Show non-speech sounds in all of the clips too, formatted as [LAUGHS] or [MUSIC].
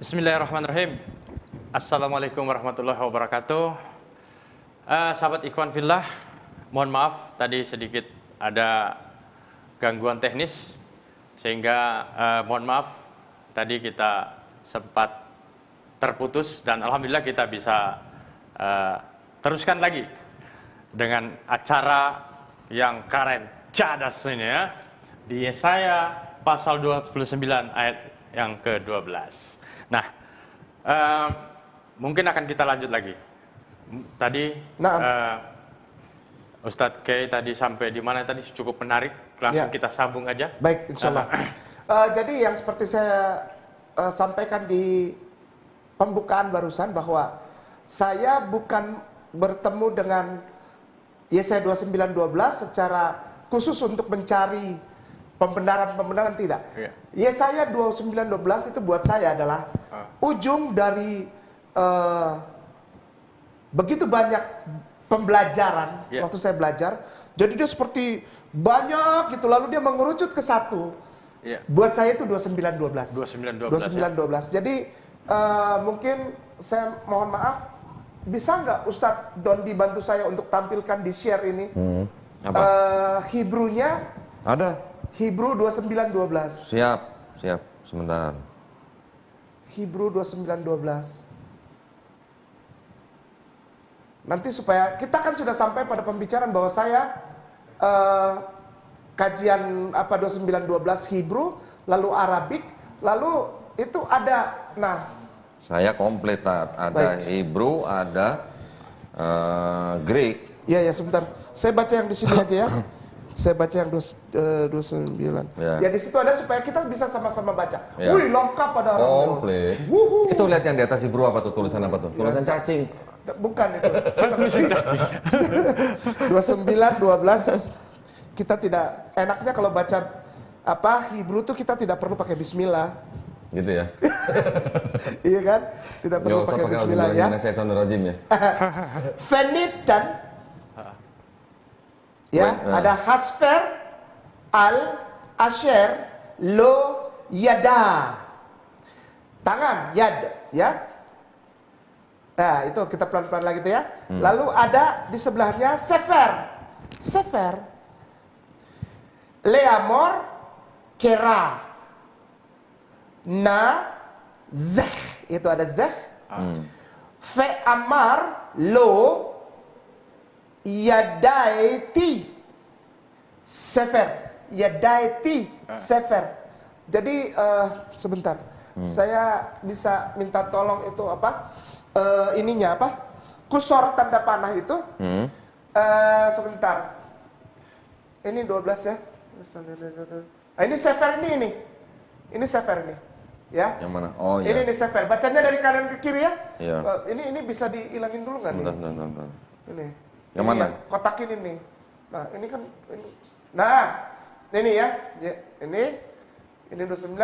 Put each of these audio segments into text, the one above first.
Bismillahirrahmanirrahim. Assalamualaikum warahmatullahi wabarakatuh. Uh, sahabat Ikhwan Fillah, mohon maaf tadi sedikit ada gangguan teknis sehingga uh, mohon maaf tadi kita sempat terputus dan alhamdulillah kita bisa uh, teruskan lagi dengan acara yang keren cadas ini ya di Yesaya pasal 29 ayat yang ke-12. Nah, uh, mungkin akan kita lanjut lagi. Tadi nah. uh, Ustadz Kay tadi sampai di mana tadi cukup menarik, langsung ya. kita sambung aja. Baik, insya Allah. Uh, [LAUGHS] uh, jadi yang seperti saya uh, sampaikan di pembukaan barusan bahwa saya bukan bertemu dengan Yesaya 29:12 secara khusus untuk mencari pembenaran-pembenaran tidak. Yeah. Yesaya 29:12 itu buat saya adalah uh. ujung dari uh, begitu banyak pembelajaran yeah. waktu saya belajar. Jadi dia seperti banyak gitu lalu dia mengerucut ke satu. Yeah. Buat saya itu 29:12. 29:12. 29:12. Ya. Jadi uh, mungkin saya mohon maaf bisa nggak Ustadz Don dibantu saya untuk tampilkan di share ini hmm. Apa? Uh, Hebrunya ada Hebrew 2912 siap siap sebentar Hebrew 2912 nanti supaya kita kan sudah sampai pada pembicaraan bahwa saya uh, kajian apa 2912 Hebrew lalu Arabik lalu itu ada nah saya komplit, ada Baik. Hebrew, ada uh, Greek. Iya, ya sebentar. Saya baca yang di sini aja ya. [COUGHS] Saya baca yang eh, dua sembilan. Ya. ya di situ ada supaya kita bisa sama-sama baca. Ya. Wih lengkap pada orang. Komplit. Itu lihat yang di atas Hebrew apa tuh tulisan apa tuh? Tulisan ya, cacing. Bukan itu. [LAUGHS] [LAUGHS] Dua sembilan, dua belas. Kita tidak enaknya kalau baca apa Hebrew tuh kita tidak perlu pakai Bismillah gitu ya [LAUGHS] iya kan tidak perlu pakai bismillah ya rajim ya fenitan ya uh. ada hasfer al asher lo yada tangan yad ya Nah, itu kita pelan-pelan lagi tuh ya. Hmm. Lalu ada di sebelahnya sefer. Sefer. Leamor kera na zeh itu ada zeh hmm. fe amar lo yadaiti sefer yadaiti ah. sefer jadi uh, sebentar hmm. saya bisa minta tolong itu apa uh, ininya apa kusor tanda panah itu hmm. uh, sebentar ini 12 ya nah, ini sefer ini ini ini sefer ini ya. Yang mana? Oh iya. Ini nih sefer. Bacanya dari kanan ke kiri ya. Iya. Uh, ini ini bisa dihilangin dulu nggak nih? Bentar, bentar, Ini. Yang ini mana? Ya, kotak ini nih. Nah ini kan ini. Nah ini ya. ya ini ini 29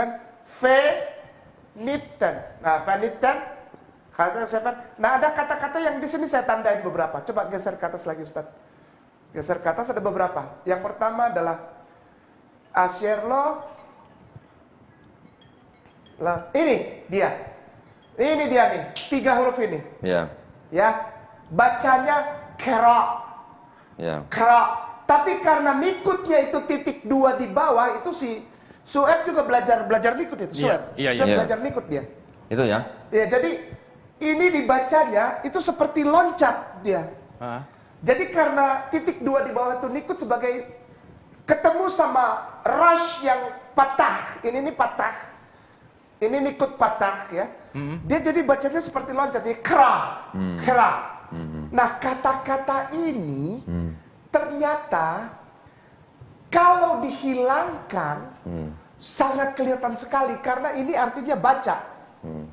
Veniten. Nah Veniten kata sefer. Nah ada kata-kata yang di sini saya tandain beberapa. Coba geser ke atas lagi Ustaz. Geser ke atas ada beberapa. Yang pertama adalah Asyerlo lah, ini dia. Ini dia nih, tiga huruf ini. Ya. Ya. Bacanya kera. Ya. Kera. Tapi karena nikutnya itu titik dua di bawah itu si Sueb juga belajar belajar nikut itu Sueb. Iya, iya, iya. belajar nikut dia. Itu ya. Ya, jadi ini dibacanya itu seperti loncat dia. Uh. Jadi karena titik dua di bawah itu nikut sebagai ketemu sama rush yang patah. Ini ini patah ini nikut patah ya. Hmm. Dia jadi bacanya seperti loncat, jadi kera, hmm. kera. Hmm. Nah kata-kata ini hmm. ternyata kalau dihilangkan hmm. sangat kelihatan sekali karena ini artinya baca. Hmm.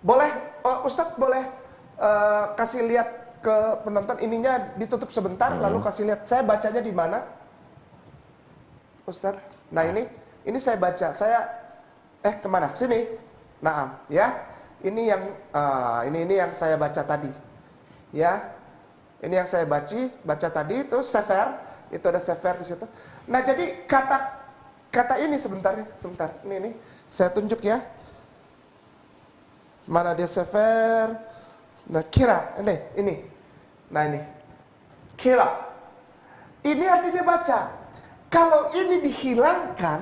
Boleh, uh, Ustadz boleh uh, kasih lihat ke penonton ininya ditutup sebentar, hmm. lalu kasih lihat saya bacanya di mana, Ustadz. Nah ini, ini saya baca, saya eh ke mana sini nah ya ini yang uh, ini ini yang saya baca tadi ya ini yang saya baca baca tadi itu sefer itu ada sefer di situ nah jadi kata kata ini sebentar sebentar ini ini saya tunjuk ya Mana dia sefer? Nah, kira. Ini, ini. Nah, ini. Kira. Ini artinya baca. Kalau ini dihilangkan,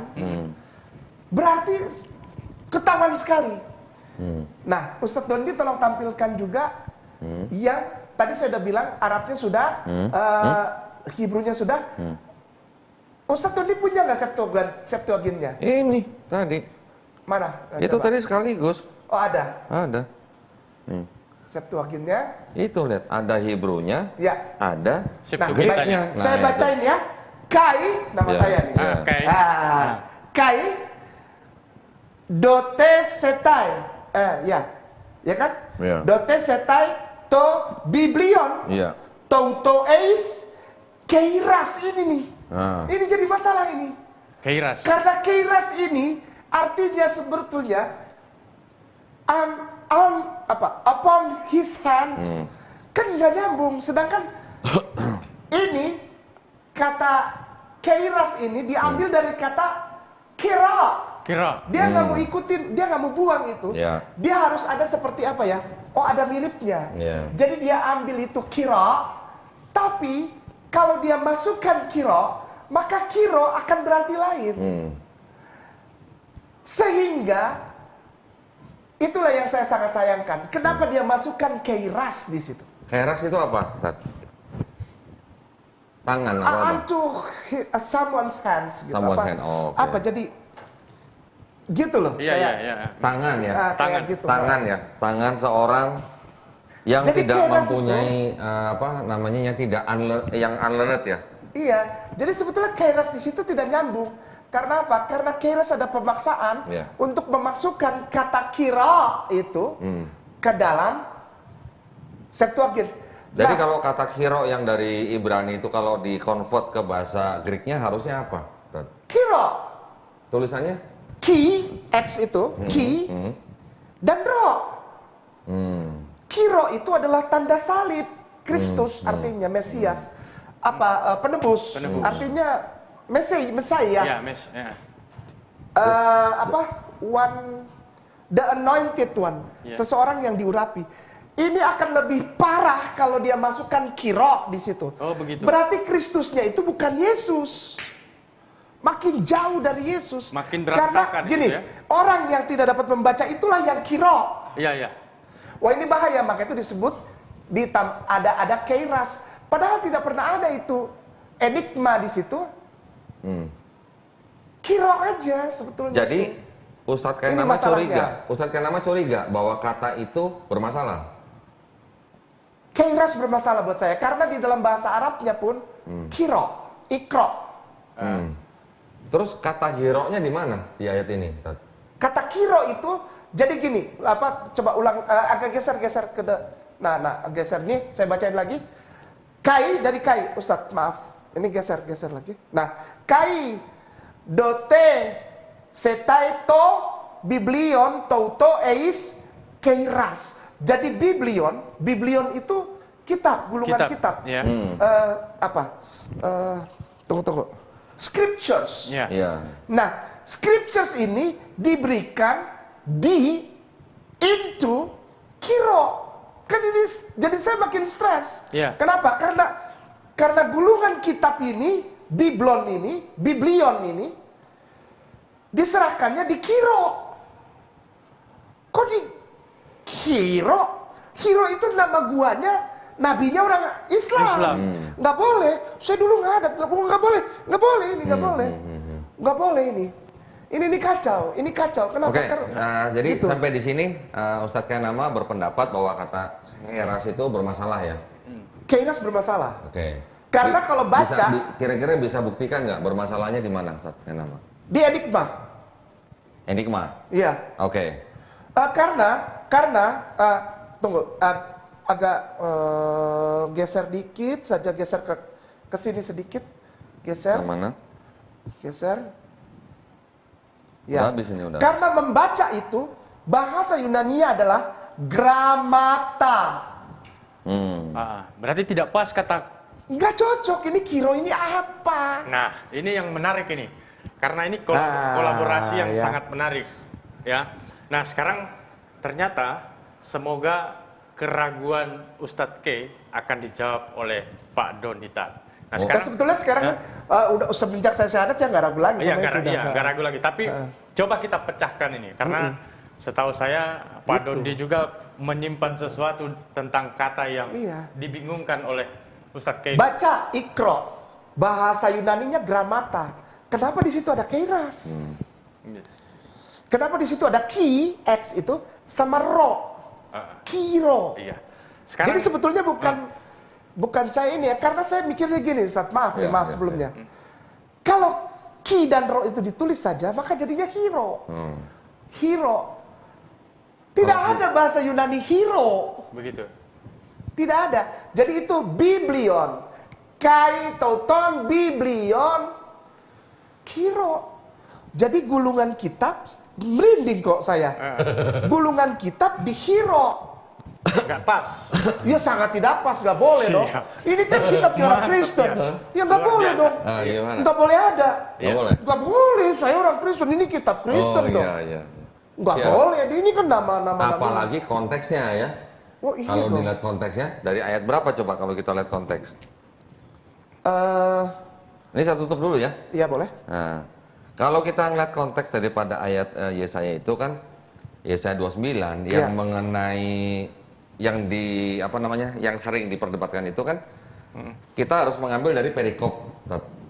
berarti ketahuan sekali. Nah, Ustadz Dondi tolong tampilkan juga yang tadi saya sudah bilang Arabnya sudah, eh, Hebrew-nya sudah. Ustadz Dondi punya nggak Septuagint, Septuagintnya? Ini tadi. Mana? Nah, Itu coba. tadi sekaligus. Oh ada Ada. Nih. Septuagintnya. Itu lihat, ada Hebrew-nya, Ya. ada Nah. Nah, saya itu. bacain ya. Kai, nama Ya. saya nih. Ya. Ah, Oke. Ah, kai dote setai. Eh, ya. Ya kan? Ya. Dote setai to biblion Iya. to eis keiras ini nih. Ah. Ini jadi masalah ini. Keiras. Karena keiras ini artinya sebetulnya on, on apa upon his hand kan nggak nyambung. Sedangkan [COUGHS] ini kata keiras ini diambil dari kata kira. Kira. Dia nggak mau ikutin, dia nggak mau buang itu. Ya. Dia harus ada seperti apa ya? Oh ada miripnya. Ya. Jadi dia ambil itu kira, tapi kalau dia masukkan kiro, maka kiro akan berarti lain. Hmm. Sehingga itulah yang saya sangat sayangkan. Kenapa dia masukkan keiras di situ? Keras itu apa? Tangan apa? hi- someone's hands gitu. Someone's apa, hand, oh, oke. apa jadi gitu loh. Iya, iya, kayak, iya. Tangan ya. ah, kayak Tangan. gitu. Tangan ya. Tangan seorang yang Jadi tidak keras mempunyai eh, apa namanya yang tidak unlearn, yang unlearned ya. Iya, jadi sebetulnya kairos di situ tidak nyambung. Karena apa? Karena kairos ada pemaksaan Iya. untuk memasukkan kata kira itu Hmm. ke dalam Septuagint. Jadi Nah, kalau kata kiro yang dari Ibrani itu kalau di convert ke bahasa Greeknya harusnya apa? Kira, Tulisannya? Ki, x itu, ki, Hmm. dan ro. Hmm. Kiro itu adalah tanda salib Kristus artinya Mesias apa eh, penebus. Penebus. artinya Mesai Mesaya Ya, mes. Ya. Eh, apa one the anointed one Ya. seseorang yang diurapi ini akan lebih parah kalau dia masukkan kiro di situ Oh, begitu. berarti Kristusnya itu bukan Yesus makin jauh dari Yesus Makin karena berantakan itu gini ya. orang yang tidak dapat membaca itulah yang kiro Iya, iya. Wah ini bahaya, maka itu disebut di ada ada keiras. Padahal tidak pernah ada itu enigma di situ. Hmm. Kiro aja sebetulnya. Jadi Ustadz Ini Kenama masalahnya. curiga, Ustadz Kenama curiga bahwa kata itu bermasalah. Keiras bermasalah buat saya karena di dalam bahasa Arabnya pun kiro, ikro. Hmm. Terus kata hero-nya di mana di ayat ini? Kata kiro itu jadi gini, apa coba ulang eh, agak geser-geser ke de- Nah, nah geser nih saya bacain lagi. Kai dari kai, Ustadz, maaf. Ini geser-geser lagi. Nah, kai dote setaito biblion touto eis keiras. Jadi biblion, biblion itu kitab, gulungan kitab. Ya. Hmm. Eh, apa? Eh, tunggu tunggu. Scriptures. Ya. Iya. Nah, scriptures ini diberikan di into kiro. Kan ini jadi saya makin stres. Iya. Kenapa? Karena karena gulungan kitab ini, biblon ini, biblion ini diserahkannya di kiro. Kok di kiro? Kiro itu nama guanya nabinya orang Islam. Islam. Nggak boleh. Saya dulu nggak ada. Nggak, boleh, nggak boleh. Nggak boleh ini. Nggak boleh. Nggak boleh ini. Ini ini kacau. Ini kacau. Kenapa? Oke, Karena- nah, jadi Gitu. sampai di sini uh, Ustadz Kenama berpendapat bahwa kata heras itu bermasalah ya. Keiras bermasalah. Oke. Karena Bi- kalau baca- kira-kira bisa buktikan nggak bermasalahnya di mana Ustadz Kenama? Di enigma. Enigma. Iya. Oke. Eh, karena karena eh, tunggu eh, agak eh, geser dikit saja geser ke ke sini sedikit geser Yang mana? geser Udah, habis ini udah. karena membaca itu bahasa Yunani adalah gramata Hmm. Ah, berarti tidak pas kata. nggak cocok ini kiro ini apa Nah, ini yang menarik ini. Karena ini kol- Ah, kolaborasi yang ya. sangat menarik, ya. Nah, sekarang ternyata semoga keraguan Ustadz K akan dijawab oleh Pak Donita. Nah, Nah, sekarang sebetulnya sekarang uh, udah semenjak saya syahadat ya nggak ragu lagi Iya, nggak iya, nggak ragu lagi. Tapi coba kita pecahkan ini, karena setahu saya Pak Dondi juga menyimpan sesuatu tentang kata yang Iya. dibingungkan oleh Ustadz K. Baca ikro, bahasa Yunaninya gramata. Kenapa di situ ada kairas? Kenapa di situ ada ki, x itu, sama ro, Ah, kiro. iya. Sekarang Jadi sebetulnya bukan bukan saya ini ya, karena saya mikirnya gini, saat maaf nih, Ya, maaf ya, sebelumnya. Kalau ki dan ro itu ditulis saja, maka jadinya hero. Hmm. Hero. Tidak ada bahasa Yunani hero. begitu. Tidak ada. Jadi itu biblion. Kai tauton biblion kiro. Jadi gulungan kitab merinding kok saya. Gulungan kitab di hero. Nggak pas. Ya sangat tidak pas, nggak boleh dong. Ini kan kitabnya orang Kristen. ya. Ya nggak Luar boleh biasa. dong. Ah, gimana? Nggak boleh ada. Nggak Iya. boleh? Nggak boleh. Saya orang Kristen. Ini kitab Kristen oh, dong. iya, iya. Nggak Siap. boleh. Ini kan nama-nama. Apalagi konteksnya ya. Oh iya Kalau dong. dilihat konteksnya, dari ayat berapa coba kalau kita lihat konteks? Eh, Ini saya tutup dulu ya. Iya boleh. Nah, kalau kita ngeliat konteks daripada ayat eh, Yesaya itu kan Yesaya 29 yang Iya. mengenai yang di apa namanya yang sering diperdebatkan itu kan kita harus mengambil dari perikop.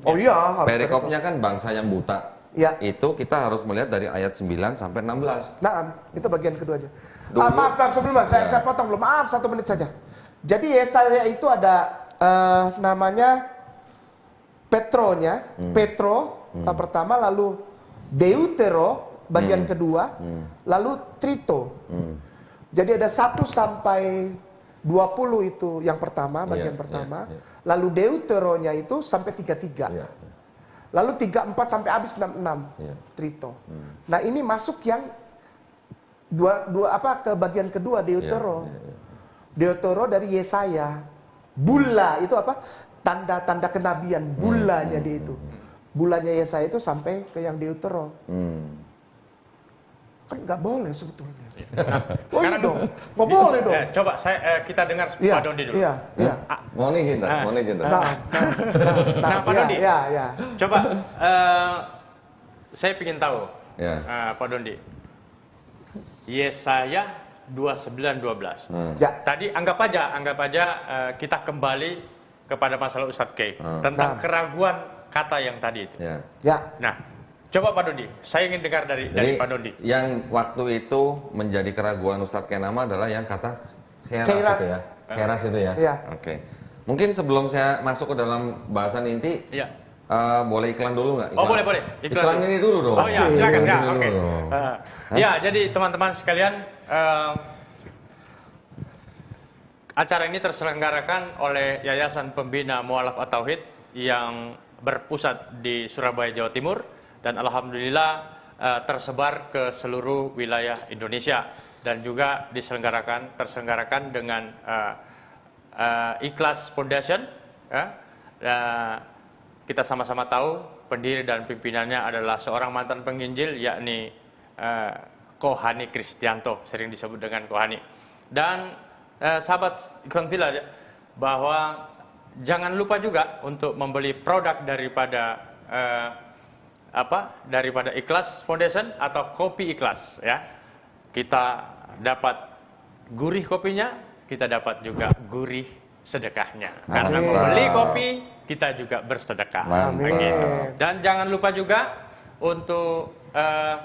Oh iya. harus Perikopnya kan bangsa yang buta. Iya. Itu kita harus melihat dari ayat 9 sampai 16. Nah, itu bagian keduanya. Dulu- Ah, maaf, maaf sebelumnya saya, Ya. saya potong belum. Maaf satu menit saja. Jadi Yesaya itu ada eh, namanya Petronya, Hmm. Petro eh, pertama, lalu Deutero bagian kedua, lalu Trito. Hmm. Jadi ada 1 sampai 20 itu yang pertama, bagian Iya, pertama. iya, iya. Lalu Deuteronya itu sampai 33. Iya. Lalu 34 sampai habis 66 Iya. Trito. Nah, ini masuk yang dua dua apa ke bagian kedua Deutero. Iya, iya, iya. Deutero dari Yesaya. Bula itu apa? Tanda-tanda kenabian, bulanya dia itu. Bulanya Yesaya itu sampai ke yang Deutero. Hmm. Kan nggak boleh sebetulnya. oh iya Sekarang- dong, nggak boleh dong. Eh, coba saya eh, kita dengar Iya, Pak Dondi dulu. iya, iya. Mau nih cinta, Ah. mau nih cinta. Nah, nah, nah, Nah, Pak iya, Dondi. iya, iya. Coba eh, saya ingin tahu Ya. eh, Pak Dondi. Yesaya 29:12. Hmm. Ya. Tadi anggap aja, anggap aja eh, kita kembali kepada masalah Ustadz K Hmm. tentang Nah. keraguan kata yang tadi itu. Ya. Ya. Nah, coba Pak Dondi, saya ingin dengar dari dari Jadi Pak Dondi. yang waktu itu menjadi keraguan Ustadz Kenama adalah yang kata keras, Keras. itu ya. Keras itu ya. Iya. Oke. Mungkin sebelum saya masuk ke dalam bahasan inti, Iya. eh, boleh iklan dulu nggak? Oh boleh boleh. Iklan, ini dulu dong. Oh ya silakan ya. Oke. dong. Eh, ya jadi teman-teman sekalian eh, acara ini terselenggarakan oleh Yayasan Pembina Mualaf At-Tauhid yang berpusat di Surabaya Jawa Timur dan alhamdulillah eh, tersebar ke seluruh wilayah Indonesia dan juga diselenggarakan terselenggarakan dengan eh, eh, Ikhlas Foundation ya. Eh, kita sama-sama tahu pendiri dan pimpinannya adalah seorang mantan penginjil yakni eh, Kohani Kristianto sering disebut dengan Kohani dan eh, sahabat Ikon Villa bahwa jangan lupa juga untuk membeli produk daripada eh, apa daripada Ikhlas Foundation atau kopi Ikhlas ya kita dapat gurih kopinya kita dapat juga gurih sedekahnya karena Amin. membeli kopi kita juga bersedekah Mantap. Begitu. dan jangan lupa juga untuk eh,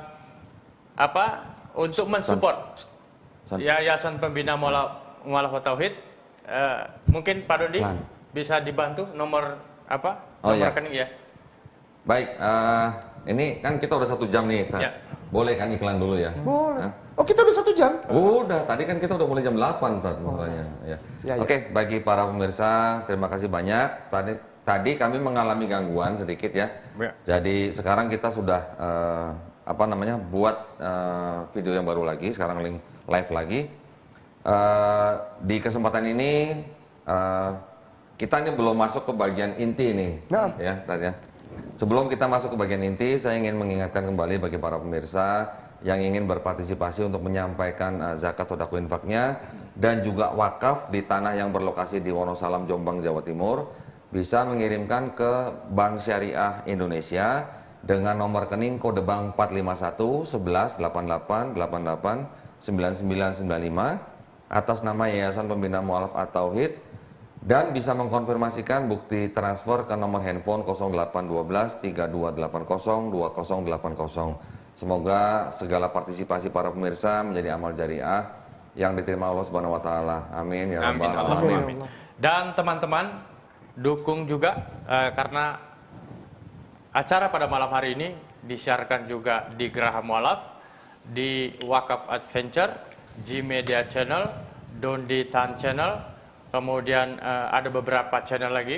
apa untuk mensupport San- Yayasan Pembina Mualaf Tauhid Eh, mungkin Pak Dodi. Bisa dibantu nomor apa Oh, nomor iya. rekening ya Baik, eh, ini kan kita udah satu jam nih. Tat. Ya. Boleh kan iklan dulu ya? Boleh. Hah? Oh kita udah satu jam? Udah, tadi kan kita udah mulai jam 8 Tat, makanya. Ya. Ya, ya. Oke, bagi para pemirsa, terima kasih banyak. Tadi tadi kami mengalami gangguan sedikit ya. Ya. Jadi sekarang kita sudah eh, apa namanya buat eh, video yang baru lagi, sekarang link live lagi. Eh, di kesempatan ini eh, kita ini belum masuk ke bagian inti nih, Nah. ya, ya. Sebelum kita masuk ke bagian inti, saya ingin mengingatkan kembali bagi para pemirsa yang ingin berpartisipasi untuk menyampaikan uh, zakat sodako infaknya dan juga wakaf di tanah yang berlokasi di Wonosalam, Jombang, Jawa Timur bisa mengirimkan ke Bank Syariah Indonesia dengan nomor rekening kode bank 451 11 88 88 9995 atas nama Yayasan Pembina Mualaf At-Tauhid dan bisa mengkonfirmasikan bukti transfer ke nomor handphone 0812 3280 2080. Semoga segala partisipasi para pemirsa menjadi amal jariah yang diterima Allah Subhanahu wa taala. Amin ya Amin, rabbal alamin. amin. Dan teman-teman dukung juga eh, karena acara pada malam hari ini disiarkan juga di Geraha Mualaf, di Wakaf Adventure, G Media Channel, Dondi Tan Channel, kemudian eh, ada beberapa channel lagi.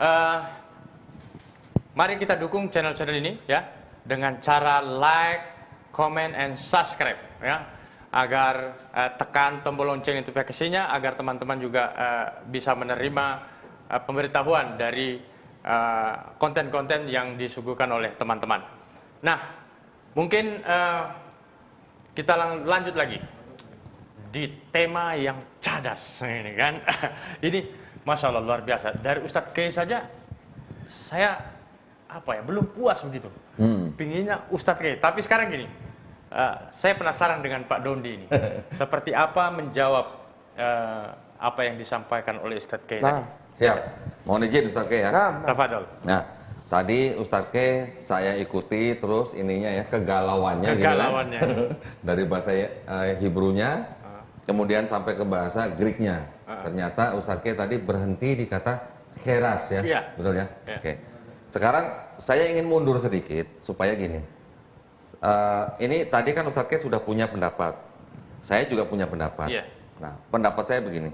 Eh, mari kita dukung channel-channel ini ya dengan cara like, comment, and subscribe ya agar eh, tekan tombol lonceng notifikasinya agar teman-teman juga eh, bisa menerima eh, pemberitahuan dari konten-konten yang disuguhkan oleh teman-teman. Nah, mungkin eh, kita lanjut lagi di tema yang cadas ini kan. [LAUGHS] ini masya Allah luar biasa. Dari Ustadz Kay saja saya apa ya belum puas begitu. Hmm. Pinginnya Ustadz Kay. Tapi sekarang gini, eh, saya penasaran dengan Pak Dondi ini. [LAUGHS] Seperti apa menjawab eh, apa yang disampaikan oleh Ustadz Kay Nah, Siap. Mohon izin Ustaz Ke ya. nah, nah. Tafadol. Nah, tadi Ustadz Ke saya ikuti terus ininya ya kegalauannya, gitu kan. Kegalauannya. [LAUGHS] dari bahasa eh, Hebrunya, kemudian sampai ke bahasa Greeknya. Ternyata Ustadz Ke tadi berhenti di kata keras ya, Iya. betul ya? Iya. Oke. Sekarang saya ingin mundur sedikit supaya gini. Eh, ini tadi kan Ustadz Ke sudah punya pendapat, saya juga punya pendapat. Iya. Nah, pendapat saya begini.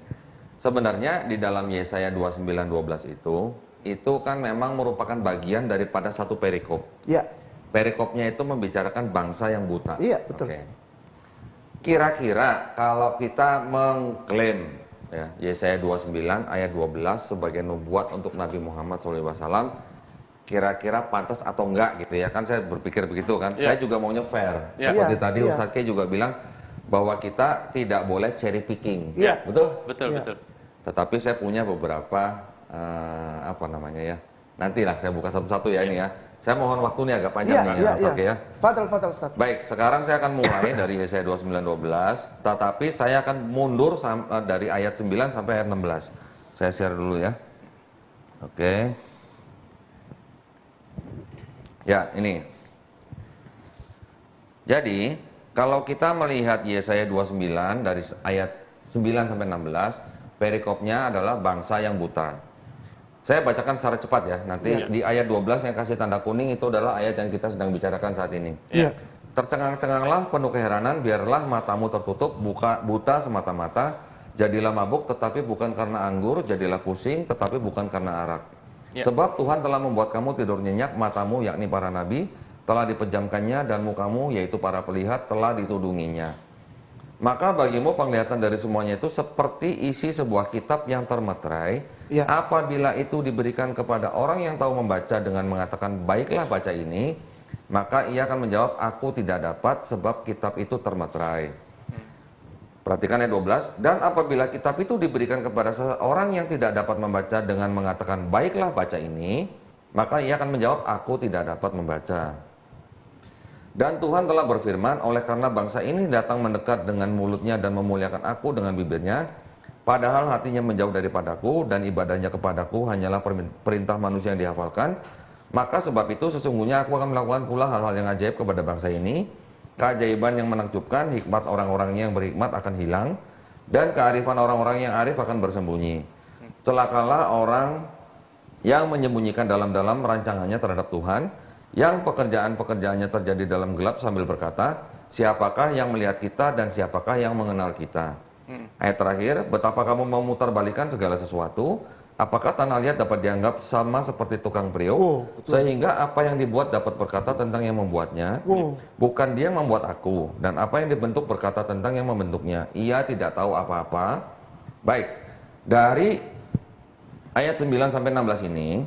Sebenarnya di dalam Yesaya 29:12 itu itu kan memang merupakan bagian daripada satu perikop. Ya, Perikopnya itu membicarakan bangsa yang buta. Iya, betul. Oke. Kira-kira kalau kita mengklaim ya, Yesaya 29 ayat 12 sebagai nubuat untuk Nabi Muhammad SAW, kira-kira pantas atau enggak gitu ya kan saya berpikir begitu kan. Iya. Saya juga maunya fair. Iya. Seperti Iya, tadi iya. Ustadz Kay juga bilang bahwa kita tidak boleh cherry picking. Iya. Betul? Betul, Iya. betul. Tetapi saya punya beberapa eh, apa namanya ya. Nantilah saya buka satu-satu ya ini ya. Saya mohon waktu ini agak panjang nih iya, ya, iya. Oke ya. Fadal, fadal, Ustaz. Baik, sekarang saya akan mulai [COUGHS] dari Yesaya 29:12, tetapi saya akan mundur eh, dari ayat 9 sampai ayat 16. Saya share dulu ya. Oke. Ya, ini. Jadi, kalau kita melihat Yesaya 29 dari ayat 9 sampai 16, perikopnya adalah bangsa yang buta. Saya bacakan secara cepat ya. Nanti Iya. di ayat 12 yang kasih tanda kuning itu adalah ayat yang kita sedang bicarakan saat ini. Iya. Tercengang-cenganglah penuh keheranan, biarlah matamu tertutup, buka buta semata-mata, jadilah mabuk tetapi bukan karena anggur, jadilah pusing tetapi bukan karena arak. Ya. Sebab Tuhan telah membuat kamu tidur nyenyak, matamu yakni para nabi telah dipejamkannya dan mukamu yaitu para pelihat telah ditudunginya. Maka bagimu penglihatan dari semuanya itu seperti isi sebuah kitab yang termeterai. Ya. Apabila itu diberikan kepada orang yang tahu membaca dengan mengatakan baiklah baca ini, maka ia akan menjawab aku tidak dapat sebab kitab itu termeterai. Perhatikan ayat 12. Dan apabila kitab itu diberikan kepada seseorang yang tidak dapat membaca dengan mengatakan baiklah baca ini, maka ia akan menjawab aku tidak dapat membaca. Dan Tuhan telah berfirman, oleh karena bangsa ini datang mendekat dengan mulutnya dan memuliakan aku dengan bibirnya, padahal hatinya menjauh daripadaku dan ibadahnya kepadaku hanyalah perintah manusia yang dihafalkan, maka sebab itu sesungguhnya aku akan melakukan pula hal-hal yang ajaib kepada bangsa ini, keajaiban yang menakjubkan, hikmat orang-orangnya yang berhikmat akan hilang, dan kearifan orang-orang yang arif akan bersembunyi. Celakalah orang yang menyembunyikan dalam-dalam rancangannya terhadap Tuhan, yang pekerjaan-pekerjaannya terjadi dalam gelap sambil berkata, siapakah yang melihat kita dan siapakah yang mengenal kita? Ayat terakhir, betapa kamu memutarbalikan segala sesuatu, apakah tanah liat dapat dianggap sama seperti tukang priok, Oh, sehingga apa yang dibuat dapat berkata tentang yang membuatnya, Wow. bukan dia yang membuat aku, dan apa yang dibentuk berkata tentang yang membentuknya, ia tidak tahu apa-apa. Baik, dari ayat 9 sampai 16 ini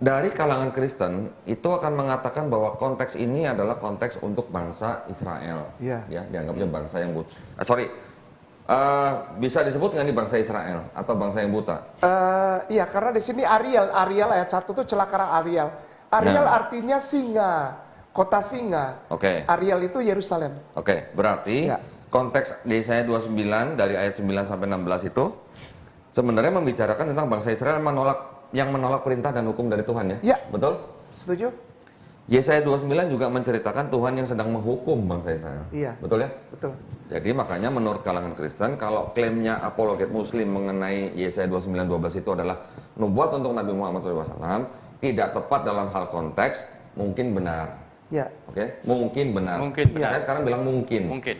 dari kalangan Kristen itu akan mengatakan bahwa konteks ini adalah konteks untuk bangsa Israel. Iya. Ya, dianggapnya bangsa yang buta. Ah, sorry, Eh, bisa disebut nggak nih bangsa Israel atau bangsa yang buta? Eh, iya, karena di sini Ariel, Ariel ayat 1 itu celakara Ariel. Ariel Nah. artinya singa, kota singa. Oke. Ariel itu Yerusalem. Oke, berarti Ya. konteks di saya 29 dari ayat 9 sampai 16 itu sebenarnya membicarakan tentang bangsa Israel yang menolak yang menolak perintah dan hukum dari Tuhan ya. Ya. Betul? Setuju? Yesaya 29 juga menceritakan Tuhan yang sedang menghukum bangsa Israel. Iya. Betul ya? Betul. Jadi makanya menurut kalangan Kristen kalau klaimnya apologet muslim mengenai Yesaya 29:12 itu adalah nubuat untuk Nabi Muhammad SAW tidak tepat dalam hal konteks mungkin benar. Ya. Oke, mungkin benar. Mungkin benar. Saya sekarang bilang mungkin. Mungkin.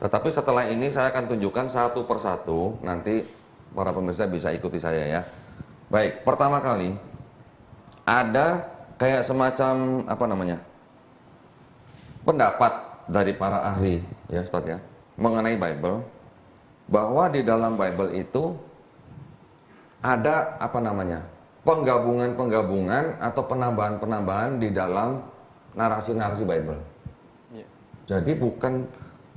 Tetapi setelah ini saya akan tunjukkan satu persatu, nanti para pemirsa bisa ikuti saya ya. Baik, pertama kali ada kayak semacam apa namanya? pendapat dari para ahli ya Ustaz ya mengenai Bible bahwa di dalam Bible itu ada apa namanya? penggabungan-penggabungan atau penambahan-penambahan di dalam narasi-narasi Bible. Ya. Jadi bukan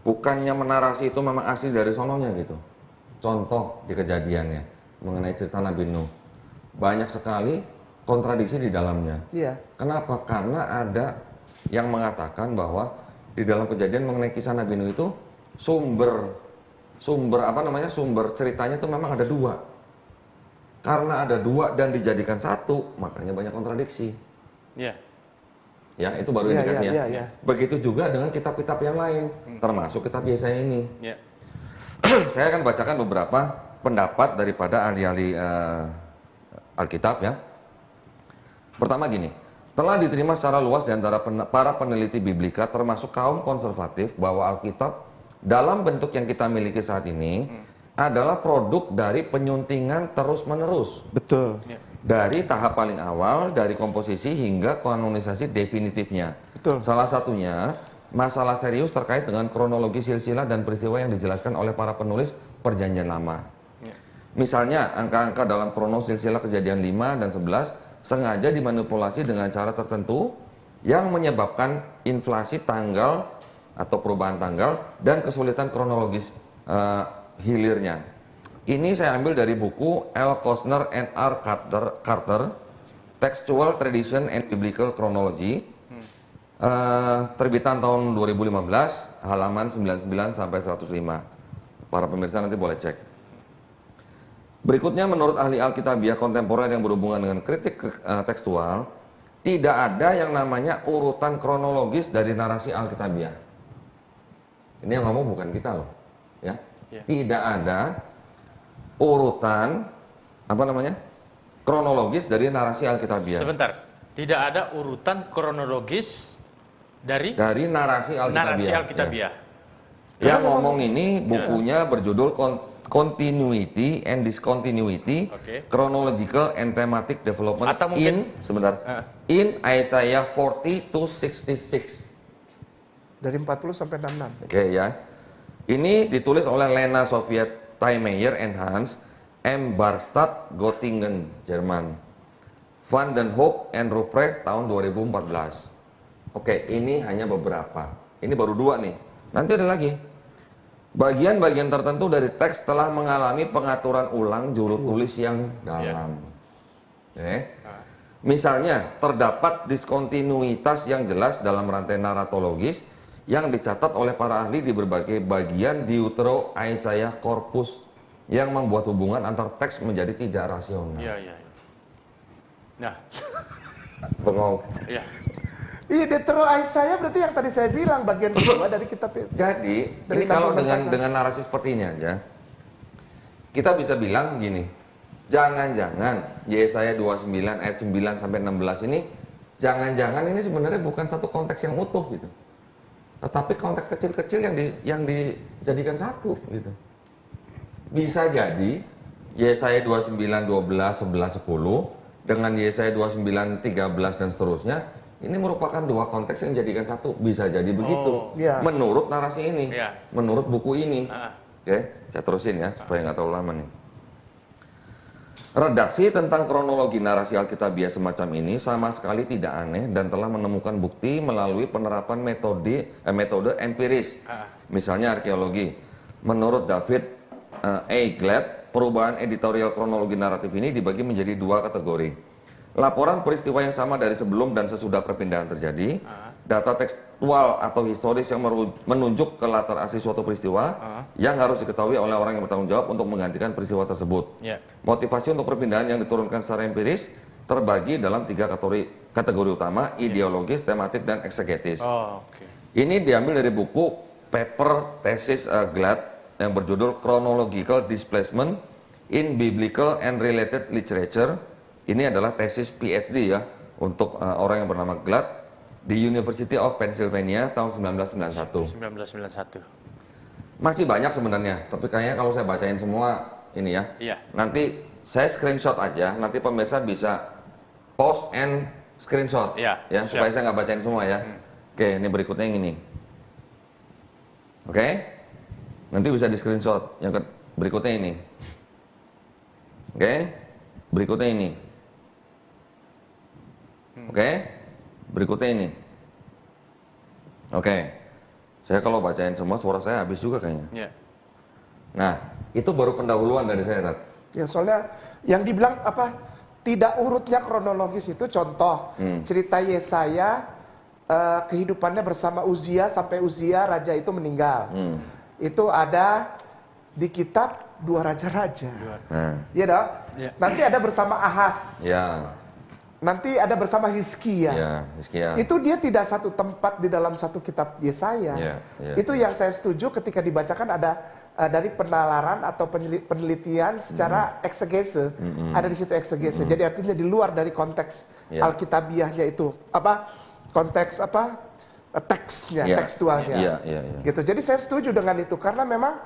bukannya menarasi itu memang asli dari sononya gitu. Contoh di kejadiannya mengenai cerita Nabi Nuh. Banyak sekali kontradiksi di dalamnya. Iya. Kenapa? Karena ada yang mengatakan bahwa di dalam kejadian mengenai kisah Nabi Nuh itu sumber sumber apa namanya? sumber ceritanya itu memang ada dua. Karena ada dua dan dijadikan satu, makanya banyak kontradiksi. Ya. Ya, itu baru Iya, indikasinya. iya, iya, iya. Begitu juga dengan kitab-kitab yang lain, termasuk kitab Yesaya ini. Ya. [CLEARS THROAT] Saya akan bacakan beberapa pendapat daripada ahli-ahli eh, Alkitab ya. Pertama gini, telah diterima secara luas di antara pen- para peneliti biblika termasuk kaum konservatif bahwa Alkitab dalam bentuk yang kita miliki saat ini adalah produk dari penyuntingan terus-menerus Betul. Ya. dari tahap paling awal dari komposisi hingga kanonisasi definitifnya. Betul. Salah satunya masalah serius terkait dengan kronologi silsilah dan peristiwa yang dijelaskan oleh para penulis Perjanjian Lama. Ya. Misalnya angka-angka dalam kronos silsilah kejadian 5 dan 11 sengaja dimanipulasi dengan cara tertentu yang menyebabkan inflasi tanggal atau perubahan tanggal dan kesulitan kronologis eh, hilirnya. Ini saya ambil dari buku L. Kostner and R. Carter, Carter Textual Tradition and Biblical Chronology eh, terbitan tahun 2015 halaman 99 sampai 105. Para pemirsa nanti boleh cek. Berikutnya menurut ahli Alkitabiah kontemporer yang berhubungan dengan kritik eh, tekstual, tidak ada yang namanya urutan kronologis dari narasi Alkitabiah. Ini yang ngomong bukan kita loh, ya. Ya. Tidak ada urutan apa namanya? kronologis dari narasi Alkitabiah. Sebentar. Tidak ada urutan kronologis dari Dari narasi Alkitabiah. narasi ya. Alkitabiah. Yang ngomong ini bukunya berjudul Continuity and Discontinuity, Oke. Chronological and Thematic Development Atau mungkin- in sebentar Eh. in Isaiah 40 to 66. Dari 40 sampai 66. Oke ya. Ini ditulis oleh Lena Soviet Taimeyer and Hans M. Barstadt Göttingen, Jerman. Van den Hoek and Ruprecht tahun 2014. Oke, ini hanya beberapa. Ini baru dua nih. Nanti ada lagi. Bagian-bagian tertentu dari teks telah mengalami pengaturan ulang juru tulis yang dalam. Oke. Misalnya, terdapat diskontinuitas yang jelas dalam rantai naratologis yang dicatat oleh para ahli di berbagai bagian Deutero Isaiah Corpus yang membuat hubungan antar teks menjadi tidak rasional. Iya, iya. iya. Nah, Bengong. ya. Iya, Deutero Isaiah berarti yang tadi saya bilang bagian kedua [COUGHS] dari kitab Jadi, Dari ini kalau dengan pasar. dengan narasi seperti ini aja, kita bisa bilang gini, jangan-jangan Yesaya 29 ayat 9 sampai 16 ini, jangan-jangan ini sebenarnya bukan satu konteks yang utuh gitu, tetapi konteks kecil-kecil yang di, yang dijadikan satu gitu. Bisa jadi Yesaya 29, 12, 11, 10 dengan Yesaya 29, 13 dan seterusnya ini merupakan dua konteks yang dijadikan satu. Bisa jadi begitu. Oh. Iya. Menurut narasi ini, Iya. menurut buku ini. Ah. Oke, saya terusin ya supaya nggak terlalu lama nih. Redaksi tentang kronologi narasi Alkitabiah semacam ini sama sekali tidak aneh dan telah menemukan bukti melalui penerapan metode eh, metode empiris. Misalnya arkeologi. Menurut David eh, A. Glad, perubahan editorial kronologi naratif ini dibagi menjadi dua kategori. Laporan peristiwa yang sama dari sebelum dan sesudah perpindahan terjadi, data tekstual atau historis yang menunjuk ke latar asli suatu peristiwa yang harus diketahui oleh orang yang bertanggung jawab untuk menggantikan peristiwa tersebut. Ya. Motivasi untuk perpindahan yang diturunkan secara empiris terbagi dalam tiga kategori, kategori utama, ideologis, tematik, dan eksegetis. Oh. Ini diambil dari buku paper tesis uh, Glad yang berjudul Chronological Displacement in Biblical and Related Literature. Ini adalah tesis PhD ya untuk uh, orang yang bernama Glad di University of Pennsylvania tahun 1991. 1991. Masih banyak sebenarnya, tapi kayaknya kalau saya bacain semua ini ya. Iya. Nanti saya screenshot aja, nanti pemirsa bisa post and screenshot. Iya, ya, siap. supaya saya nggak bacain semua ya. Oke, ini berikutnya yang ini. Oke. Nanti bisa di screenshot. Yang berikutnya ini. Oke. Berikutnya ini. Oke. Berikutnya ini. Oke. Saya kalau bacain semua suara saya habis juga kayaknya. Ya. Nah, itu baru pendahuluan dari saya, Rat. Ya soalnya yang dibilang apa tidak urutnya kronologis itu contoh cerita Yesaya eh, kehidupannya bersama Uzia sampai Uzia raja itu meninggal. Itu ada di kitab dua raja-raja. Nah, Iya dong? Iya. Nanti ada bersama Ahas. ya, Nanti ada bersama Hizkia. ya, Hizkia. Itu dia tidak satu tempat di dalam satu kitab Yesaya. Iya, iya. Itu yang saya setuju ketika dibacakan ada uh, dari penalaran atau penelitian secara eksegese. Ada di situ eksegese. Jadi artinya di luar dari konteks Iya. Alkitabiahnya itu apa konteks apa uh, teksnya, Iya. tekstualnya. Iya, iya, iya. Gitu. Jadi saya setuju dengan itu karena memang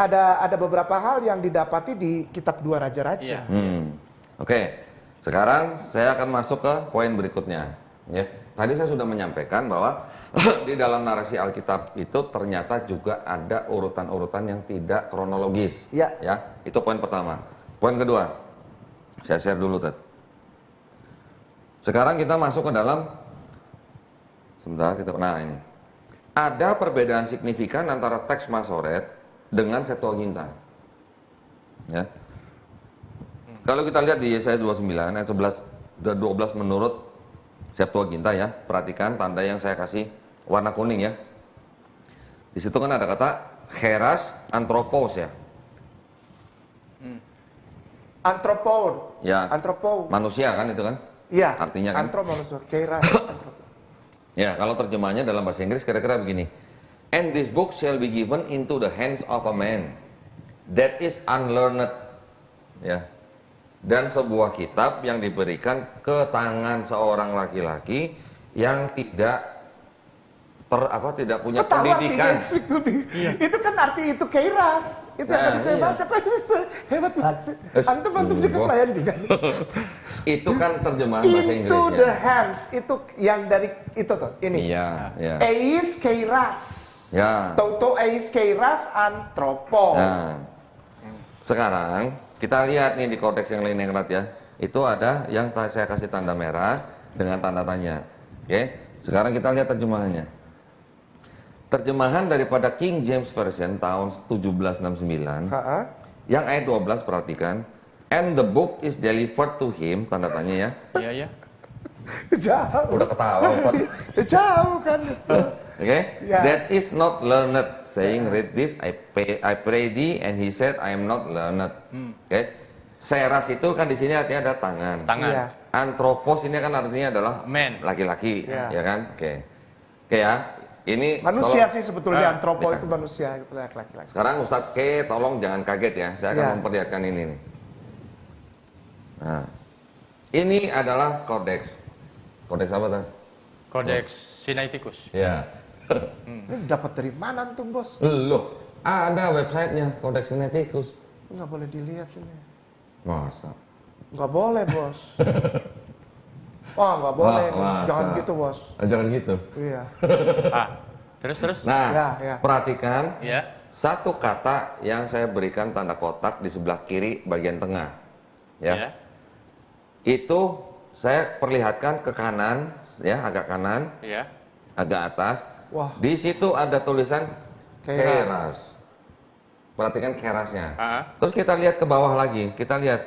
ada ada beberapa hal yang didapati di kitab dua raja-raja. Iya. Hmm. Oke, sekarang saya akan masuk ke poin berikutnya. Ya, tadi saya sudah menyampaikan bahwa [CLEARS THROAT] di dalam narasi Alkitab itu ternyata juga ada urutan-urutan yang tidak kronologis. Iya. Ya, itu poin pertama. Poin kedua, saya share dulu, Ted. Sekarang kita masuk ke dalam sebentar kita nah ini. Ada perbedaan signifikan antara teks Masoret dengan Septuaginta. Ya. Kalau kita lihat di Yesaya 29 ayat 11 dan 12 menurut Septuaginta ya, perhatikan tanda yang saya kasih warna kuning ya. Di situ kan ada kata heras anthropos ya. Antropon. Ya. Antropo. Manusia kan itu kan? Iya. Artinya kan? Antroponos. Keiras. antropo. Ya, kalau terjemahnya dalam bahasa Inggris kira-kira begini. And this book shall be given into the hands of a man that is unlearned. Ya. Dan sebuah kitab yang diberikan ke tangan seorang laki-laki yang tidak ter apa tidak punya Ketawa pendidikan. lebih. Itu kan arti itu keiras. Itu yang Nah, tadi saya iya. baca Pak Mister. Hebat banget. Antum antum juga gua- pelayan juga. [LAUGHS] Itu kan terjemahan bahasa Into Inggrisnya. the hands itu yang dari itu tuh ini. Iya, iya. Eis keiras. Ya. Toto eis keiras antropo. Nah, sekarang kita lihat nih di konteks yang lain yang erat ya. Itu ada yang saya kasih tanda merah dengan tanda tanya. Oke, sekarang kita lihat terjemahannya. Terjemahan daripada King James Version tahun 1769 Ha-ha. yang ayat 12 perhatikan and the book is delivered to him tanda tanya ya Iya, iya. [LAUGHS] Jauh. udah ketawa. [LAUGHS] Jauh kan. Oke, Ya. that is not learned. Saying read this, I pay, I pray thee, and he said, I am not learned. Oke, seras itu kan di sini artinya ada tangan. Tangan. Iya. Anthropos ini kan artinya adalah Man. laki-laki, Iya. ya kan? Oke, oke ya. Ini Manusia kalau- sih sebetulnya Ah, antropo ya. itu manusia gitu laki-laki. Sekarang Ustadz K, tolong jangan kaget ya. Saya akan Iya. memperlihatkan ini nih. Nah, ini adalah kodeks. Kodeks apa tadi? Kodeks Sinaiticus. Ya. [LAUGHS] Ini dapat dari mana antum bos? Loh, ada websitenya Kodeks Sinaiticus. Nggak boleh dilihat ini. Masa? Nggak boleh bos. [LAUGHS] Wah nggak boleh, Wah, masa? jangan gitu bos. Ah, Jangan gitu. Iya. [LAUGHS] Ah, terus terus. Nah, Ya, ya. perhatikan Ya. satu kata yang saya berikan tanda kotak di sebelah kiri bagian tengah. ya. Ya. Itu saya perlihatkan ke kanan, ya agak kanan, Ya. agak atas. Wah. Di situ ada tulisan Keras. keras. Perhatikan kerasnya. Ah. Terus kita lihat ke bawah lagi. Kita lihat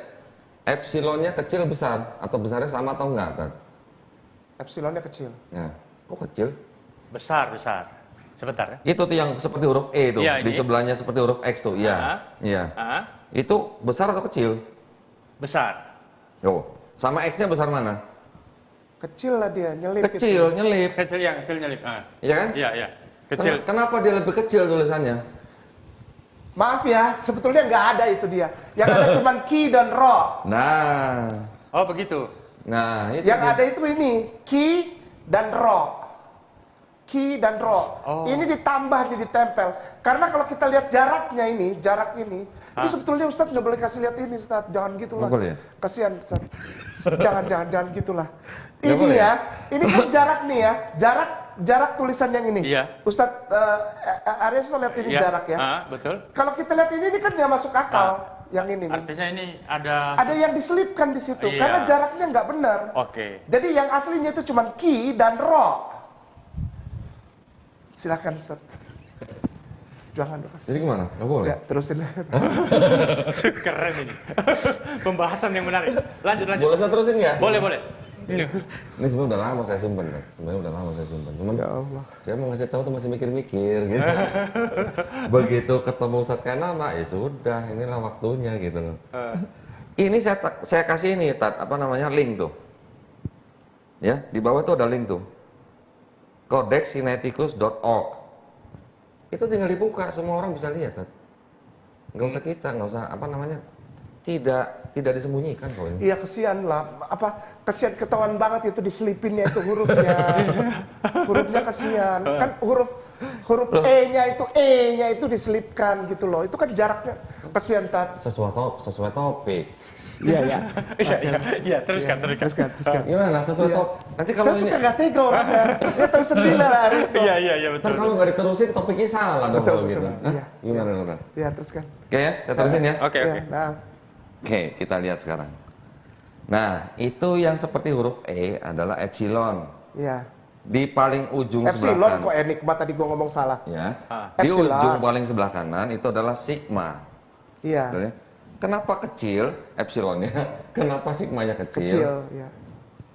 epsilonnya kecil besar atau besarnya sama atau enggak, Tan? Epsilonnya kecil. Nah, kok kecil? Besar, besar. Sebentar ya. Itu tuh yang seperti huruf E itu, Iya, di ini. sebelahnya seperti huruf X tuh. Iya. Ah. Iya. Ah, Itu besar atau kecil? besar. Oh, sama X-nya besar mana? Kecil lah dia, nyelip itu. Kecil, nyelip. Kecil yang kecil nyelip. Ah. Iya kan? Iya, iya. Kecil. Ken- Kenapa dia lebih kecil tulisannya? Maaf ya, sebetulnya nggak ada itu dia. Yang ada cuma ki dan ro. Nah, Oh, begitu. nah itu Yang dia. ada itu ini ki dan ro. Ki dan ro. Oh. Ini ditambah nih ditempel. Karena kalau kita lihat jaraknya ini, jarak ini, ini sebetulnya Ustadz nggak boleh kasih lihat ini Ustadz. Jangan gitulah. Ya? Kasihan Ustadz. jangan, [LAUGHS] jangan, jangan gitulah. Ini boleh ya, ini kan jarak nih ya, jarak jarak tulisan yang ini. Iya. Ustadz uh, Arya lihat ini Iya. jarak ya. Ah, betul. Kalau kita lihat ini, ini kan nggak masuk akal. Yang ini nih. Artinya ini ada Ada yang diselipkan di situ Iya. karena jaraknya nggak benar. Oke. Jadi yang aslinya itu cuma ki dan ro. Silakan Ustaz. Jangan dong. Ustaz. Jadi gimana? Nggak boleh? Ya, terusin. [LAUGHS] Keren ini. Pembahasan yang menarik. Lanjut, lanjut. Boleh saya terusin nggak? Boleh, boleh. Ini. Ini sebenarnya udah lama saya simpen kan. Sebenarnya udah lama saya simpen. Cuman ya Allah. saya mau ngasih tahu tuh masih mikir-mikir gitu. Begitu ketemu Ustadz kayak nama, ya sudah, inilah waktunya gitu loh. Eh, Ini saya saya kasih ini tat apa namanya link tuh. Ya, di bawah tuh ada link tuh. codexineticus.org. Itu tinggal dibuka, semua orang bisa lihat, tat. Nggak usah kita, nggak usah apa namanya. Tidak tidak disembunyikan kok ini. Iya kesian lah. Apa kesian ketahuan banget itu diselipinnya itu hurufnya. [LAUGHS] hurufnya kesian. Kan huruf huruf E-nya itu E-nya itu diselipkan gitu loh. Itu kan jaraknya kesian tat. Sesuai top, sesuai topik. Iya iya. [LAUGHS] Iya, iya, iya, teruskan, teruskan. Teruskan, teruskan. Gimana? Sesuai Iya. top. Nanti kalau Saya ini suka nggak tega orangnya. [LAUGHS] Dia tahu sendiri lah Aris. Iya, iya, iya, betul. kalau nggak diterusin topiknya salah dong Betul, kalau gitu. Iya. Gimana Nora? Iya teruskan. Oke ya, saya terusin ya. Oke, Iya, oke. Nah, Oke, kita lihat sekarang. Nah, itu yang seperti huruf E adalah epsilon. iya. Di paling ujung Epsilon sebelah kok kanan. enigma tadi gua ngomong salah. Ya. Ah. Di Epsilon. ujung paling sebelah kanan itu adalah sigma. Iya. Ya? Kenapa kecil epsilonnya? [LAUGHS] Kenapa sigmanya kecil? Kecil, iya.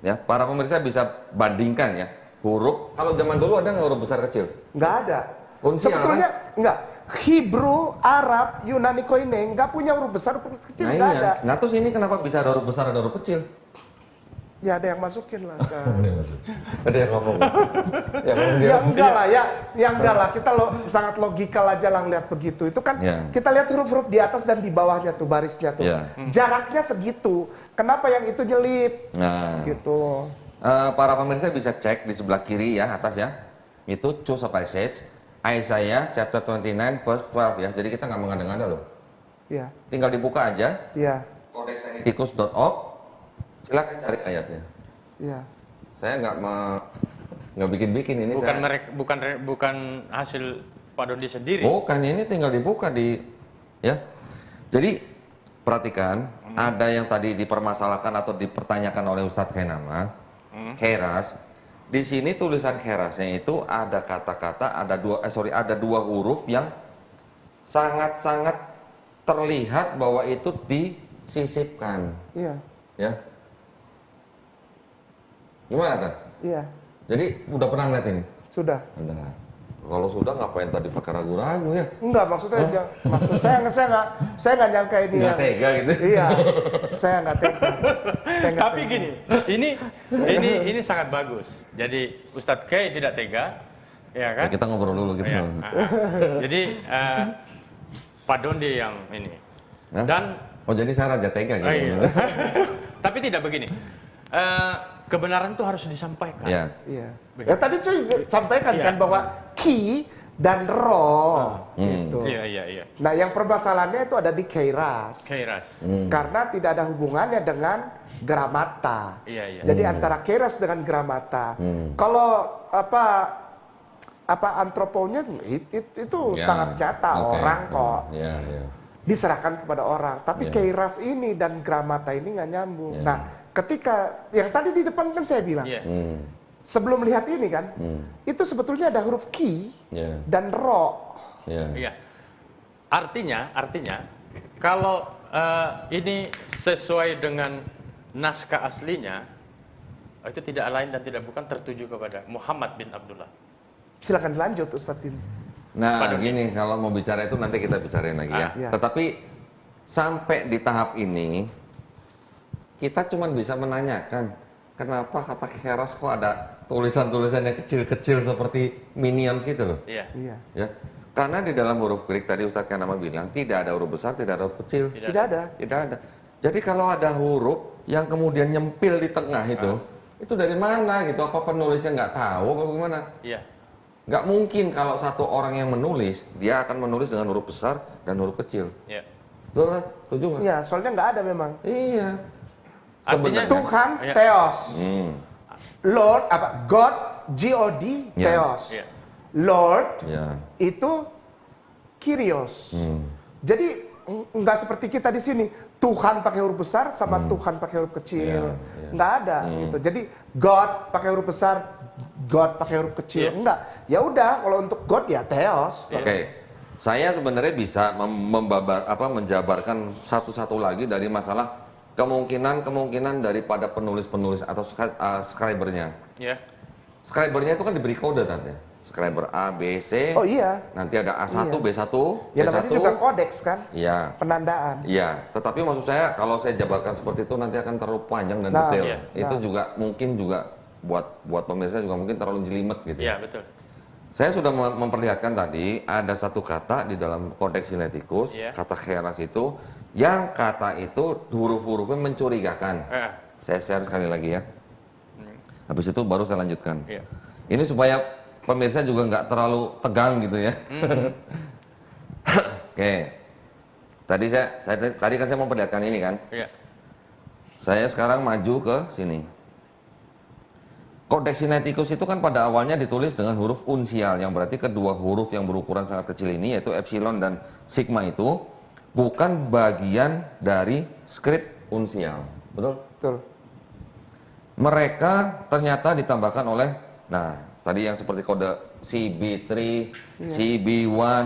Ya, para pemirsa bisa bandingkan ya. Huruf kalau zaman dulu ada nggak huruf besar kecil? Nggak ada. Unsial, Sebetulnya nggak. Hebrew, Arab, Yunani koine nggak punya huruf besar, huruf kecil nah nggak iya. ada. Nah terus ini kenapa bisa ada huruf besar ada huruf kecil? Ya ada yang masukin lah. [LAUGHS] Ustaz. Ada yang ngomong. [LAUGHS] ya, ngomong dia. ya enggak lah ya, ya enggak lah. Kita lo sangat logikal aja lah ngeliat begitu. Itu kan Ya. kita lihat huruf-huruf di atas dan di bawahnya tuh barisnya tuh. Ya. Jaraknya segitu. Kenapa yang itu nyelip? Nah, Gitu. eh, para pemirsa bisa cek di sebelah kiri ya atas ya. Itu choose a passage. Isaiah chapter 29 verse 12 ya. Jadi kita nggak mengada-ngada loh. Iya, Tinggal dibuka aja iya, codexineticus.org. Silakan cari ayatnya. iya. Saya nggak me- nggak bikin-bikin ini Bukan saya. mereka, bukan re- bukan hasil Pak Dondi sendiri. Bukan ini tinggal dibuka di ya. Jadi perhatikan ada yang tadi dipermasalahkan atau dipertanyakan oleh Ustadz Kenama, keras. Di sini tulisan kerasnya itu ada kata-kata, ada dua, eh, sorry, ada dua huruf yang sangat-sangat terlihat bahwa itu disisipkan, Iya, ya. Gimana kan? iya. Jadi udah pernah lihat ini? Sudah. Udah. Kalau sudah ngapain tadi pakai ragu-ragu ya? Enggak, maksudnya aja. Maksud saya nggak saya nggak saya nggak nyangka ini Nggak yang- tega gitu. Iya. saya nggak tega. Saya nggak Tapi tega. gini, ini ini ini sangat bagus. Jadi Ustadz K tidak tega, ya kan? Ya, kita ngobrol dulu gitu. Ya. Jadi eh, Pak Dondi yang ini. Hah? Dan Oh jadi saya raja tega gitu. oh, iya. tapi tidak begini. Eh, kebenaran itu harus disampaikan. Ya. Iya. Ya tadi saya juga sampaikan Iya. kan bahwa ki dan ro gitu. Iya iya iya. Nah, yang permasalahannya itu ada di keiras. Kairas. Karena tidak ada hubungannya dengan gramata. Iya iya. Jadi antara keras dengan gramata. Hmm. Kalau apa apa antroponya it- it- itu Ya. sangat nyata Oke. orang kok. Ya, ya. diserahkan kepada orang. Tapi Iya. keiras ini dan gramata ini nggak nyambung. Iya. Nah, ketika yang tadi di depan kan saya bilang, Iya. Hmm. sebelum melihat ini kan, Hmm. itu sebetulnya ada huruf ki Ya. dan ro. Ya. Iya. Artinya, artinya kalau eh, ini sesuai dengan naskah aslinya, itu tidak lain dan tidak bukan tertuju kepada Muhammad bin Abdullah. Silakan dilanjut Ustadz Din. Nah, Pada gini kalau mau bicara itu nanti kita bicarain lagi ya. Ah. Iya. Tetapi sampai di tahap ini kita cuma bisa menanyakan kenapa kata keras kok ada tulisan-tulisan yang kecil-kecil seperti minions gitu loh. Iya. Iya. Ya. Karena di dalam huruf Greek tadi Ustadz Kanama bilang tidak ada huruf besar, tidak ada huruf kecil. Tidak. Tidak ada. Tidak ada. Jadi kalau ada huruf yang kemudian nyempil di tengah itu, itu dari mana gitu? Apa penulisnya nggak tahu apa gimana? Iya. Nggak mungkin kalau satu orang yang menulis, dia akan menulis dengan huruf besar dan huruf kecil. Iya. Betul kan? Setuju nggak? Iya, soalnya nggak ada memang. Iya. Artinya Sebenarnya- Tuhan Iya. Theos. Hmm. Lord apa? God G O D Iya. Theos. Iya. Lord Ya. itu Kyrios. Hmm. Jadi ng- nggak seperti kita di sini Tuhan pakai huruf besar sama Tuhan pakai huruf kecil. Hmm. Iya, iya. Nggak ada gitu. Jadi God pakai huruf besar, God pakai huruf kecil. Iya. Enggak. Ya udah kalau untuk God ya Theos. Oke. Saya sebenarnya bisa mem- membabar apa menjabarkan satu-satu lagi dari masalah kemungkinan-kemungkinan daripada penulis-penulis atau uh, scribernya. Iya. Scribernya itu kan diberi kode tadi. Scriber A, B, C. Oh iya. Nanti ada A1, Iya. B1, Ya B1. namanya juga kodeks kan, Iya. penandaan. Iya, tetapi maksud saya kalau saya jabarkan seperti itu nanti akan terlalu panjang dan Nah, detail. iya. Itu Nah. juga mungkin juga buat buat pemirsa juga mungkin terlalu jelimet gitu. Iya, betul. Saya sudah mem- memperlihatkan tadi ada satu kata di dalam kodeks sinetikus, Iya. kata keras itu, yang kata itu huruf-hurufnya mencurigakan. Eh, Saya share sekali lagi ya. Habis itu baru saya lanjutkan. iya. Ini supaya pemirsa juga nggak terlalu tegang gitu ya. [LAUGHS] Oke. Tadi saya, saya tadi kan saya memperlihatkan ini kan. Iya. Saya sekarang maju ke sini. Kodeks Sinaiticus itu kan pada awalnya ditulis dengan huruf unsial yang berarti kedua huruf yang berukuran sangat kecil ini yaitu epsilon dan sigma itu bukan bagian dari skrip unsial. Betul? Betul. Mereka ternyata ditambahkan oleh nah, tadi yang seperti kode CB3, CB1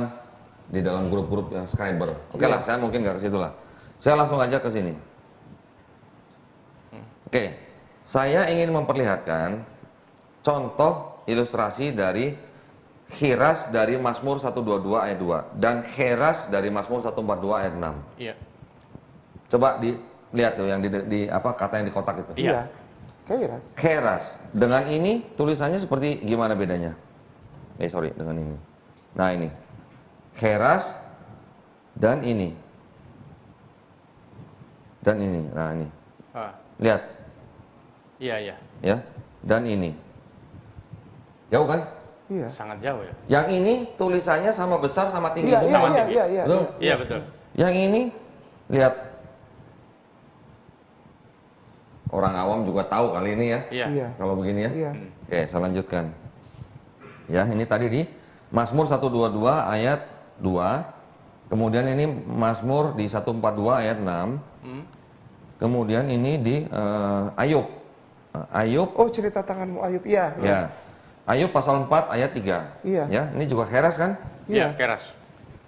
di dalam grup-grup yang scriber. Oke lah, saya mungkin nggak ke situ lah. Saya langsung aja ke sini. Oke, saya ingin memperlihatkan contoh ilustrasi dari Khiras dari Mazmur 122 ayat 2 dan Heras dari Mazmur 142 ayat 6. Iya. Coba dilihat tuh yang di, di- apa kata yang di kotak itu. Iya. Kairas. Keras. Dengan ini tulisannya seperti gimana bedanya? Eh sorry, dengan ini. Nah ini. Keras dan ini. Dan ini. Nah ini. Ah, Lihat iya, iya. ya. Dan ini. Jauh kan? Iya. Sangat jauh ya. Yang ini tulisannya sama besar sama tinggi Iya, iya, semua. iya, iya, iya. Betul? Iya, betul. Yang ini lihat. Orang awam juga tahu kali ini ya. Iya. Iya. Kalau begini ya. Iya. Oke, saya lanjutkan. Ya, ini tadi di Mazmur 122 ayat 2. Kemudian ini Mazmur di 142 ayat 6. Hmm. Kemudian ini di eh, Ayub. Eh, Ayub Oh cerita tanganmu Ayub. Iya. iya. ya. Ayub pasal 4 ayat 3. Iya. Ya, ini juga keras kan? Iya, Iya. keras.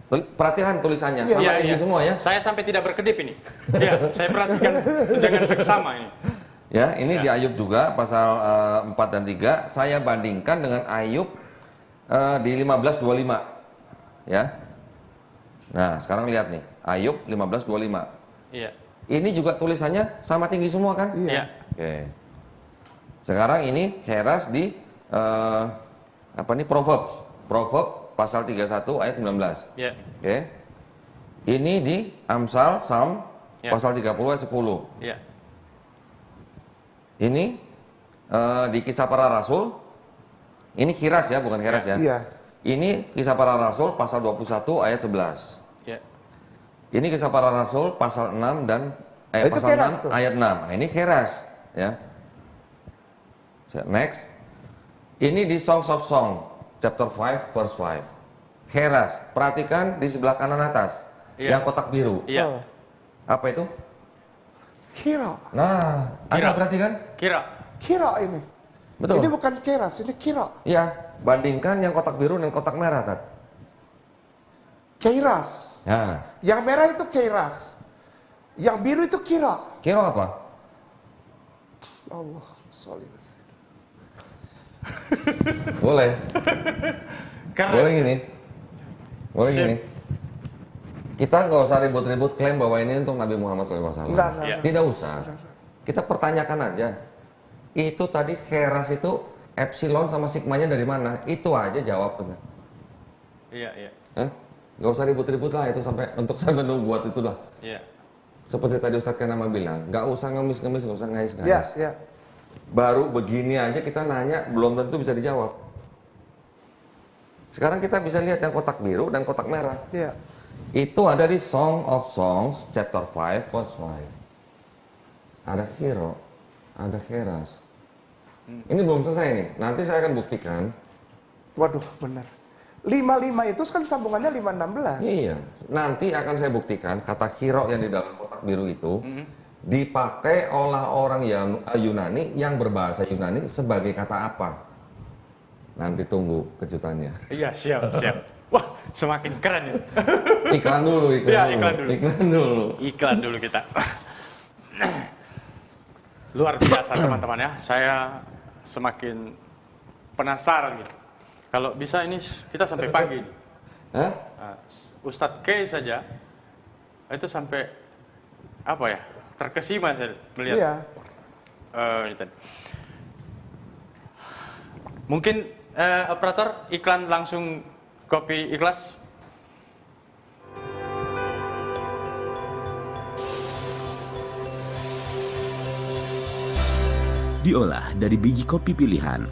Perhatikan tulisannya Iya. sama Iya, tinggi iya. semua ya. Saya sampai tidak berkedip ini. Iya, saya perhatikan dengan seksama ini. Ya, ini Ya. di Ayub juga pasal eh, 4 dan 3 saya bandingkan dengan Ayub eh, di 1525. Ya. Nah, sekarang lihat nih, Ayub 1525. Iya. Ini juga tulisannya sama tinggi semua kan? Iya. Iya. Oke. Sekarang ini Heras di eh, apa nih Proverbs. Proverbs pasal 31 ayat 19. Iya. Oke. Ini di Amsal Psalm Ya. pasal 30 ayat 10. Iya. Ini eh, di kisah para rasul. Ini kiras ya, bukan keras ya. Iya. Ini kisah para rasul pasal 21 ayat 11. Iya. Ini kisah para rasul pasal 6 dan eh, Itu pasal keras 6 tuh. ayat 6. Nah, ini keras ya. Next. Ini di Songs of Song chapter 5 verse 5. Keras. Perhatikan di sebelah kanan atas. Iya. yang kotak biru. Iya. Oh, Apa itu? kira. Nah, Kira. Anda perhatikan? Kira. Kira ini. Betul. Ini bukan keras, ini kira. Iya, bandingkan yang kotak biru dan kotak merah, Tat. Keiras. Nah, Yang merah itu keiras. Yang biru itu kira. kira apa? Allah, sorry. Boleh. [LAUGHS] Karena Boleh gini. Boleh Sip. gini. Kita nggak usah ribut-ribut klaim bahwa ini untuk Nabi Muhammad SAW. Enggak, enggak. Iya. Tidak usah. Kita pertanyakan aja. Itu tadi keras itu epsilon sama sigmanya dari mana? Itu aja jawabnya. Iya, iya. Hah? Nggak usah ribut-ribut lah itu sampai untuk sampai buat itulah. Iya. Seperti tadi Ustadz Kenama bilang, nggak usah ngemis-ngemis, nggak usah ngais-ngais. Ya, ya. Baru begini aja kita nanya, belum tentu bisa dijawab. Sekarang kita bisa lihat yang kotak biru dan kotak merah. Ya. Itu ada di Song of Songs, chapter 5, verse 5. Ada hero, ada keras. Ini belum selesai nih, nanti saya akan buktikan. Waduh, benar. 55 itu kan sambungannya 516. Iya, nanti akan saya buktikan kata hero yang di dalam kotak biru itu dipakai oleh orang yang eh, Yunani yang berbahasa Yunani sebagai kata apa? Nanti tunggu kejutannya. Iya, siap, siap. Wah, semakin keren ya. [LAUGHS] Iklan dulu, iklan, dulu, iklan dulu. iklan dulu. Iklan dulu kita. Luar biasa teman-teman ya. Saya semakin penasaran gitu. Kalau bisa ini kita sampai pagi. Hah? Nah, Ustadz K saja itu sampai apa ya terkesima saya melihat Iya. eh, ini tadi. Mungkin eh, operator iklan langsung kopi ikhlas. diolah dari biji kopi pilihan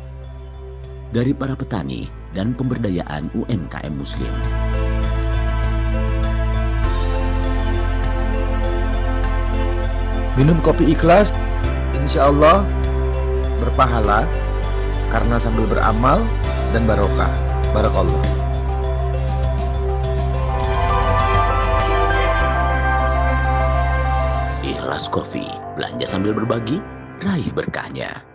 dari para petani dan pemberdayaan UMKM Muslim. Minum kopi ikhlas, insya Allah berpahala karena sambil beramal dan barokah. Barakallah. Ikhlas Coffee, belanja sambil berbagi, raih berkahnya.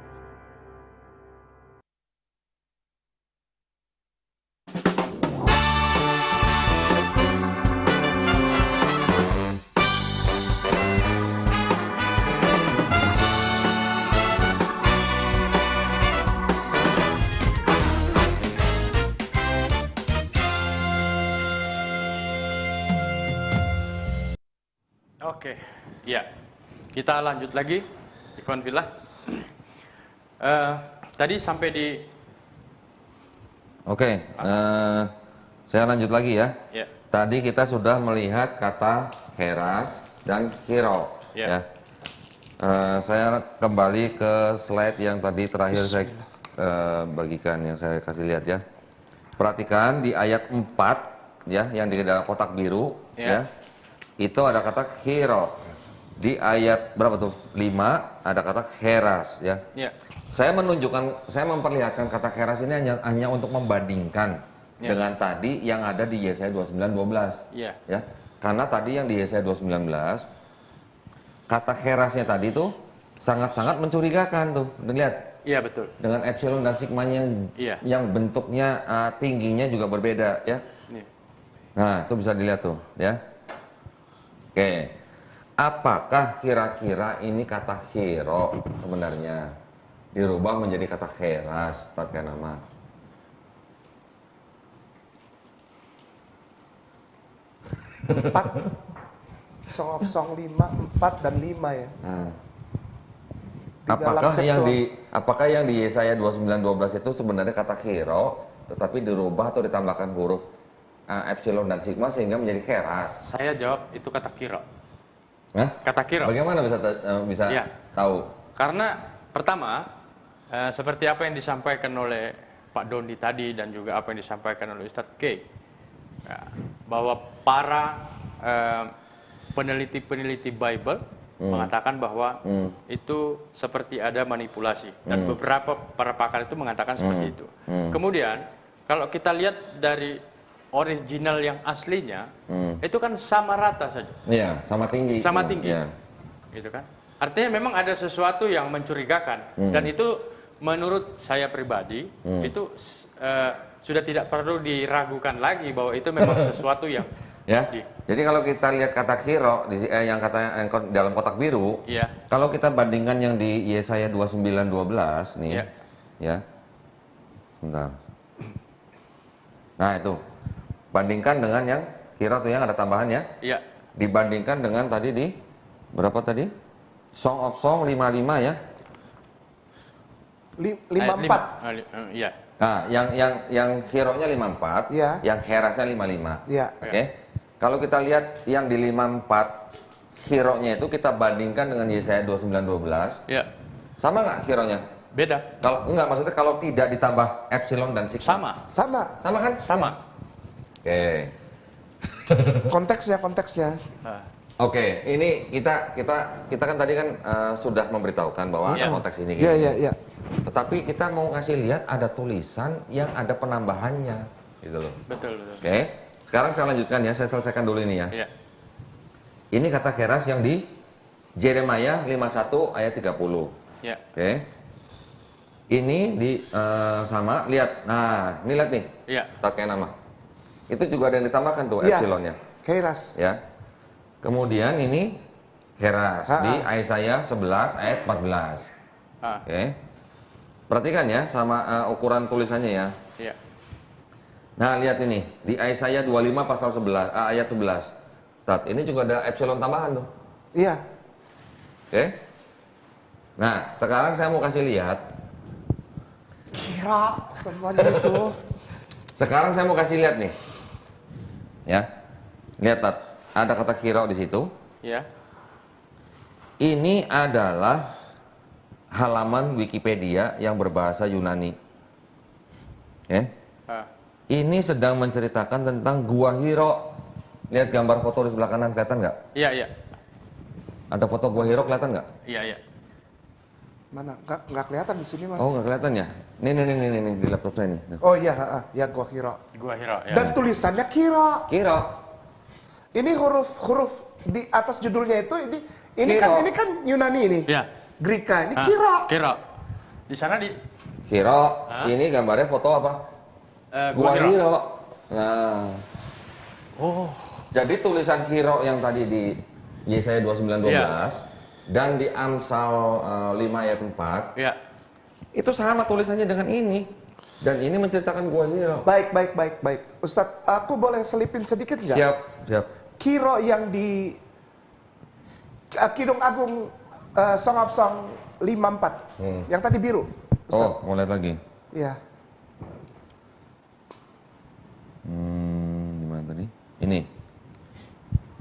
Oke, ya. Kita lanjut lagi, Ikhwan Villa. Eh, tadi sampai di Oke, eh, saya lanjut lagi ya. ya, Tadi kita sudah melihat kata keras dan hero. Ya. Ya. Eh, saya kembali ke slide yang tadi terakhir saya eh, bagikan yang saya kasih lihat ya. Perhatikan di ayat 4 ya yang di dalam kotak biru Ya. ya. Itu ada kata hero. Di ayat berapa tuh? 5 ada kata keras ya. ya, Saya menunjukkan, saya memperlihatkan kata keras ini hanya, hanya untuk membandingkan Ya. dengan tadi yang ada di Yesaya 29:12. ya, Ya, karena tadi yang di Yesaya 219 kata kerasnya tadi tuh sangat-sangat mencurigakan tuh. Dan lihat iya betul. dengan epsilon dan sigmanya yang Iya. yang bentuknya uh, tingginya juga berbeda ya. Nih. Nah, itu bisa dilihat tuh ya. Oke. Apakah kira-kira ini kata hero sebenarnya dirubah menjadi kata keras tatkan nama? Empat. Song of Song 5, 4 dan 5 ya. Nah. Apakah yang di apakah yang di Yesaya 29:12 itu sebenarnya kata hero tetapi dirubah atau ditambahkan huruf uh, epsilon dan sigma sehingga menjadi keras? Saya jawab itu kata kira. Hah? Kata kira. Bagaimana bisa uh, bisa Iya. tahu? Karena pertama eh, seperti apa yang disampaikan oleh Pak Doni tadi dan juga apa yang disampaikan oleh Ustadz K ya, bahwa para peneliti-peneliti Bible mengatakan bahwa Hmm. itu seperti ada manipulasi dan beberapa para pakar itu mengatakan seperti itu. Hmm. Kemudian kalau kita lihat dari original yang aslinya Hmm. itu kan sama rata saja, Iya, sama tinggi. sama tinggi, Iya. gitu kan? Artinya memang ada sesuatu yang mencurigakan Hmm. dan itu menurut saya pribadi itu s- eh, sudah tidak perlu diragukan lagi bahwa itu memang [LAUGHS] sesuatu yang Ya. di- Jadi kalau kita lihat kata kiro di eh, yang kata yang ko- dalam kotak biru, Iya. kalau kita bandingkan yang di Yesaya 29:12 nih, Iya. ya. Bentar. Nah, itu. Bandingkan dengan yang kiro tuh yang ada tambahannya, Iya, dibandingkan dengan tadi di berapa tadi? Song of Song 55 ya. Li- ayat 54. lima. Ah, li- eh, Iya, Nah, yang yang yang hero-nya 54, Iya. yang herasnya 55. Iya. Oke. Kalau kita lihat yang di 54 hero-nya itu kita bandingkan dengan Yesaya 29:12, iya. sama nggak hero-nya? Beda. Kalau enggak maksudnya kalau tidak ditambah epsilon dan sigma. Sama, Sama. Sama kan? sama. Oke. Konteksnya, konteksnya. Ah, Oke, ini kita kita kita kan tadi kan eh, sudah memberitahukan bahwa ada Iya. konteks ini. Iya, gitu. iya, iya. Tetapi kita mau kasih lihat ada tulisan yang ada penambahannya, gitu loh. betul, betul. Oke. Sekarang saya lanjutkan ya, saya selesaikan dulu ini ya. Iya, Ini kata keras yang di Jeremia 51 ayat 30. iya. Oke. Ini di eh, sama, lihat. Nah, ini lihat nih. Iya. Tak kayak nama. Itu juga ada yang ditambahkan tuh Iya. epsilonnya, Kairas. ya. Kemudian ini Heras Ha-ha. di Isaiah 11 ayat 14. Ah, Oke. Perhatikan ya sama eh, ukuran tulisannya ya. iya. Nah, lihat ini di Isaiah 25 pasal 11 eh, ayat 11. Tat, ini juga ada epsilon tambahan tuh. Iya. Oke. Nah, sekarang saya mau kasih lihat. Kira semuanya itu. [LAUGHS] Sekarang saya mau kasih lihat nih. Ya. Lihat, Tat. Ada kata kira di situ. Iya. Ini adalah halaman Wikipedia yang berbahasa Yunani. Ya. Ah, Ini sedang menceritakan tentang Gua Hiro. Lihat gambar foto di sebelah kanan kelihatan nggak? iya, iya. Ada foto Gua Hiro kelihatan nggak? Iya, iya. Mana? Nggak, nggak kelihatan di sini, Mas. Oh nggak kelihatan ya? Nih nih nih nih nih, nih, di laptop saya nih. Oh iya, ha, ha. ya gua kira. Gua Hiro, ya. Dan tulisannya kira. Kiro. Ini huruf-huruf di atas judulnya itu ini ini Kira. kan ini kan Yunani ini. Iya. Greka. Ini Ah, kira. Kiro. Di sana di Kiro. Hah? Ini gambarnya foto apa? eh, Gua. Hiro. Nah. Oh, Jadi tulisan Hiro yang tadi di Yesaya 29:12 Iya. Dan di Amsal eh, 5 ayat 4 iya. itu sama tulisannya dengan ini. Dan ini menceritakan Gua Hiro. Baik, baik, baik, baik. Ustadz, aku boleh selipin sedikit nggak? Siap, siap. Kiro yang di uh, Kidung Agung uh, Song of Song 54. Hmm. Yang tadi biru. Ustadz. Oh, mau lihat lagi. Iya. Hmm, gimana tadi? Ini.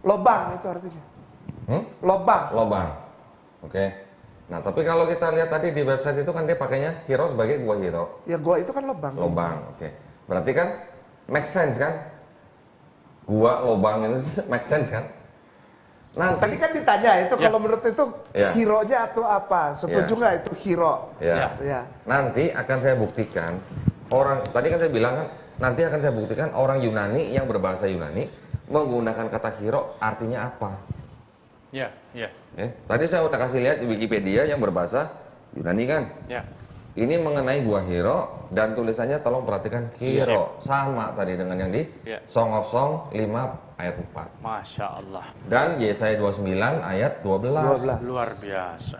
Lobang itu artinya. Hmm? Lobang. Lobang. Oke. Nah, tapi kalau kita lihat tadi di website itu kan dia pakainya Hiro sebagai Gua Hiro. Ya gua itu kan lobang. Lobang, oke. Berarti kan make sense kan? Gua lobang itu [LAUGHS] make sense kan? Nanti Tadi kan ditanya itu Ya. kalau menurut itu Ya. hero-nya atau apa? Setuju Ya. nggak itu hero? ya. Ya. Nanti akan saya buktikan orang tadi kan saya bilang kan nanti akan saya buktikan orang Yunani yang berbahasa Yunani menggunakan kata hero artinya apa. Iya, iya. Eh, tadi saya udah kasih lihat di Wikipedia yang berbahasa Yunani kan. Iya. Ini mengenai gua hero dan tulisannya tolong perhatikan hero sama tadi dengan yang di Iya. Song of Song 5 ayat 4 Masya Allah. dan Yesaya 29 ayat 12. 12. Luar biasa.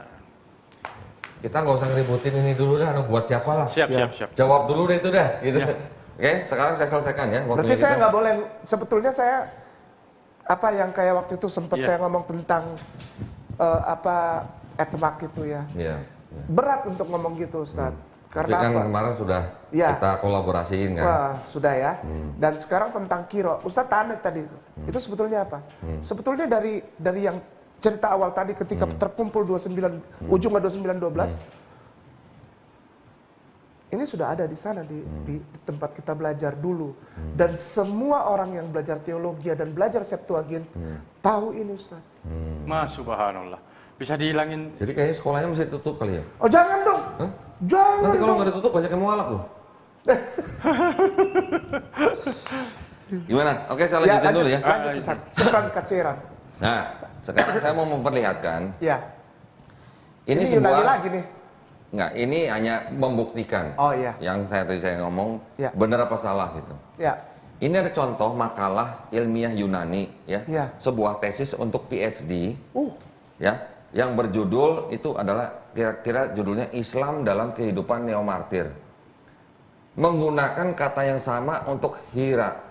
Kita nggak usah ngeributin ini dulu dah, buat siapa lah. Siap, Ya. siap, siap. Jawab dulu deh itu dah, gitu. Ya. Oke, sekarang saya selesaikan ya. Berarti saya nggak boleh. Sebetulnya saya apa yang kayak waktu itu sempat Iya. saya ngomong tentang eh, apa etmak itu ya. Iya. Berat untuk ngomong gitu, Ustaz. Tapi Karena kan apa? kemarin sudah Ya. kita kolaborasiin kan. Wah, sudah ya. Hmm. Dan sekarang tentang kiro, Ustadz tanya tadi, itu sebetulnya apa? Hmm. Sebetulnya dari dari yang cerita awal tadi ketika Hmm. terkumpul 29 ujungnya 29 12 ini sudah ada di sana di, Hmm. di, di tempat kita belajar dulu dan semua orang yang belajar teologi dan belajar Septuagint Hmm. tahu ini Ustaz. Mas subhanallah. Bisa dihilangin Jadi kayaknya sekolahnya mesti tutup kali ya. Oh jangan dong, Hah? jangan Nanti kalau nggak ditutup banyak yang mualaf loh. [LAUGHS] Gimana? Oke, saya Ya, lanjutin dulu ya. Lanjut, Ustaz. Syukran katsiran. Nah, sekarang saya mau memperlihatkan Ya. ini, Yunani sebuah lagi nih. Enggak, ini hanya membuktikan. Oh, iya. Yang saya tadi saya ngomong Ya. benar apa salah gitu. Ya. Ini ada contoh makalah ilmiah Yunani ya. Ya. Sebuah tesis untuk PhD Uh, ya yang berjudul itu adalah kira-kira judulnya Islam dalam kehidupan neomartir. Menggunakan kata yang sama untuk hira.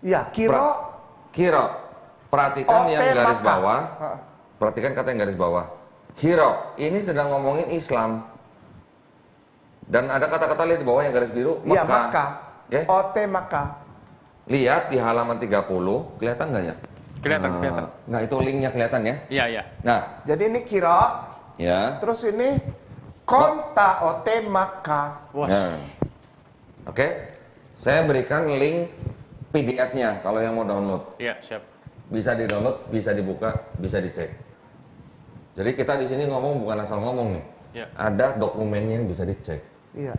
ya, kiro Pra- Kiro. Perhatikan yang garis maka. bawah. Ha. Perhatikan kata yang garis bawah. Hiro. Ini sedang ngomongin Islam. Dan ada kata-kata lihat di bawah yang garis biru. Iya, Mekah. maka. Oke. Ote maka. Lihat di halaman 30. Kelihatan nggak ya? Kelihatan, Nah, kelihatan. Nggak, itu linknya kelihatan ya. Iya, iya. Nah, Jadi ini kiro, ya. terus ini konta ote maka. Wah, Nah. Oke. Saya berikan link PDF-nya kalau yang mau download. iya, siap. Bisa di-download, bisa dibuka, bisa dicek. Jadi kita di sini ngomong bukan asal ngomong nih. Ya. Ada dokumennya yang bisa dicek. Iya.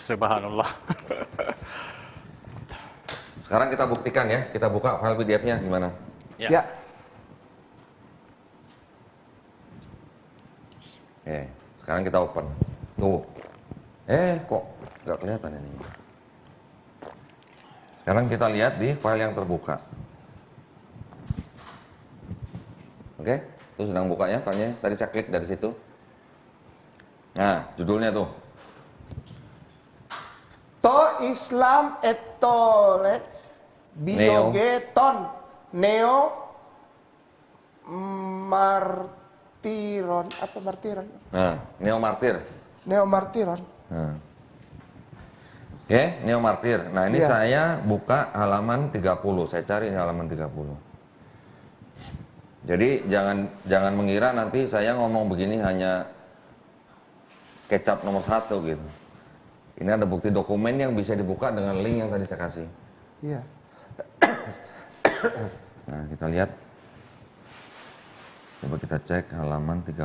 Subhanallah. Sekarang kita buktikan ya, kita buka file PDF-nya gimana? Ya. Ya. Oke, sekarang kita open. Tuh. Eh, kok nggak kelihatan ini? Sekarang kita lihat di file yang terbuka. Oke, itu sedang buka ya filenya. Tadi saya klik dari situ. Nah, judulnya tuh. To Islam etole biogeton neo martiron apa martiron Nah, Neo Martir. neo martiron Nah. Oke, Neo Martir. Nah, ini Iya. saya buka halaman 30. Saya cari ini halaman 30. Jadi jangan jangan mengira nanti saya ngomong begini hanya kecap nomor satu gitu. Ini ada bukti dokumen yang bisa dibuka dengan link yang tadi saya kasih. iya Nah, kita lihat. Coba kita cek halaman 30.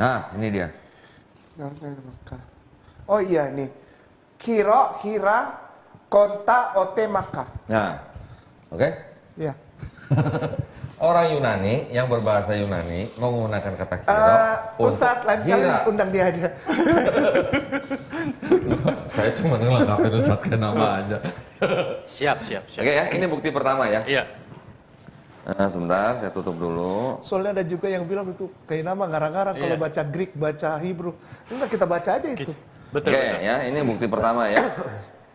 Nah, ini dia. oh iya nih kiro kira konta ote maka Nah, oke. ya [LAUGHS] Orang Yunani yang berbahasa Yunani menggunakan kata hero Eh, untuk Ustadz lain kali undang dia aja [LAUGHS] Saya cuma ngelengkapin Ustadz kayak nama aja. Siap, siap, siap. Oke ya, ini bukti pertama ya. Iya. Nah, sebentar, saya tutup dulu. soalnya ada juga yang bilang itu kayak nama ngarang-ngarang kalau Iya. baca Greek baca Hebrew enggak kita baca aja itu Betul, Oke betul. ya, ini bukti pertama ya.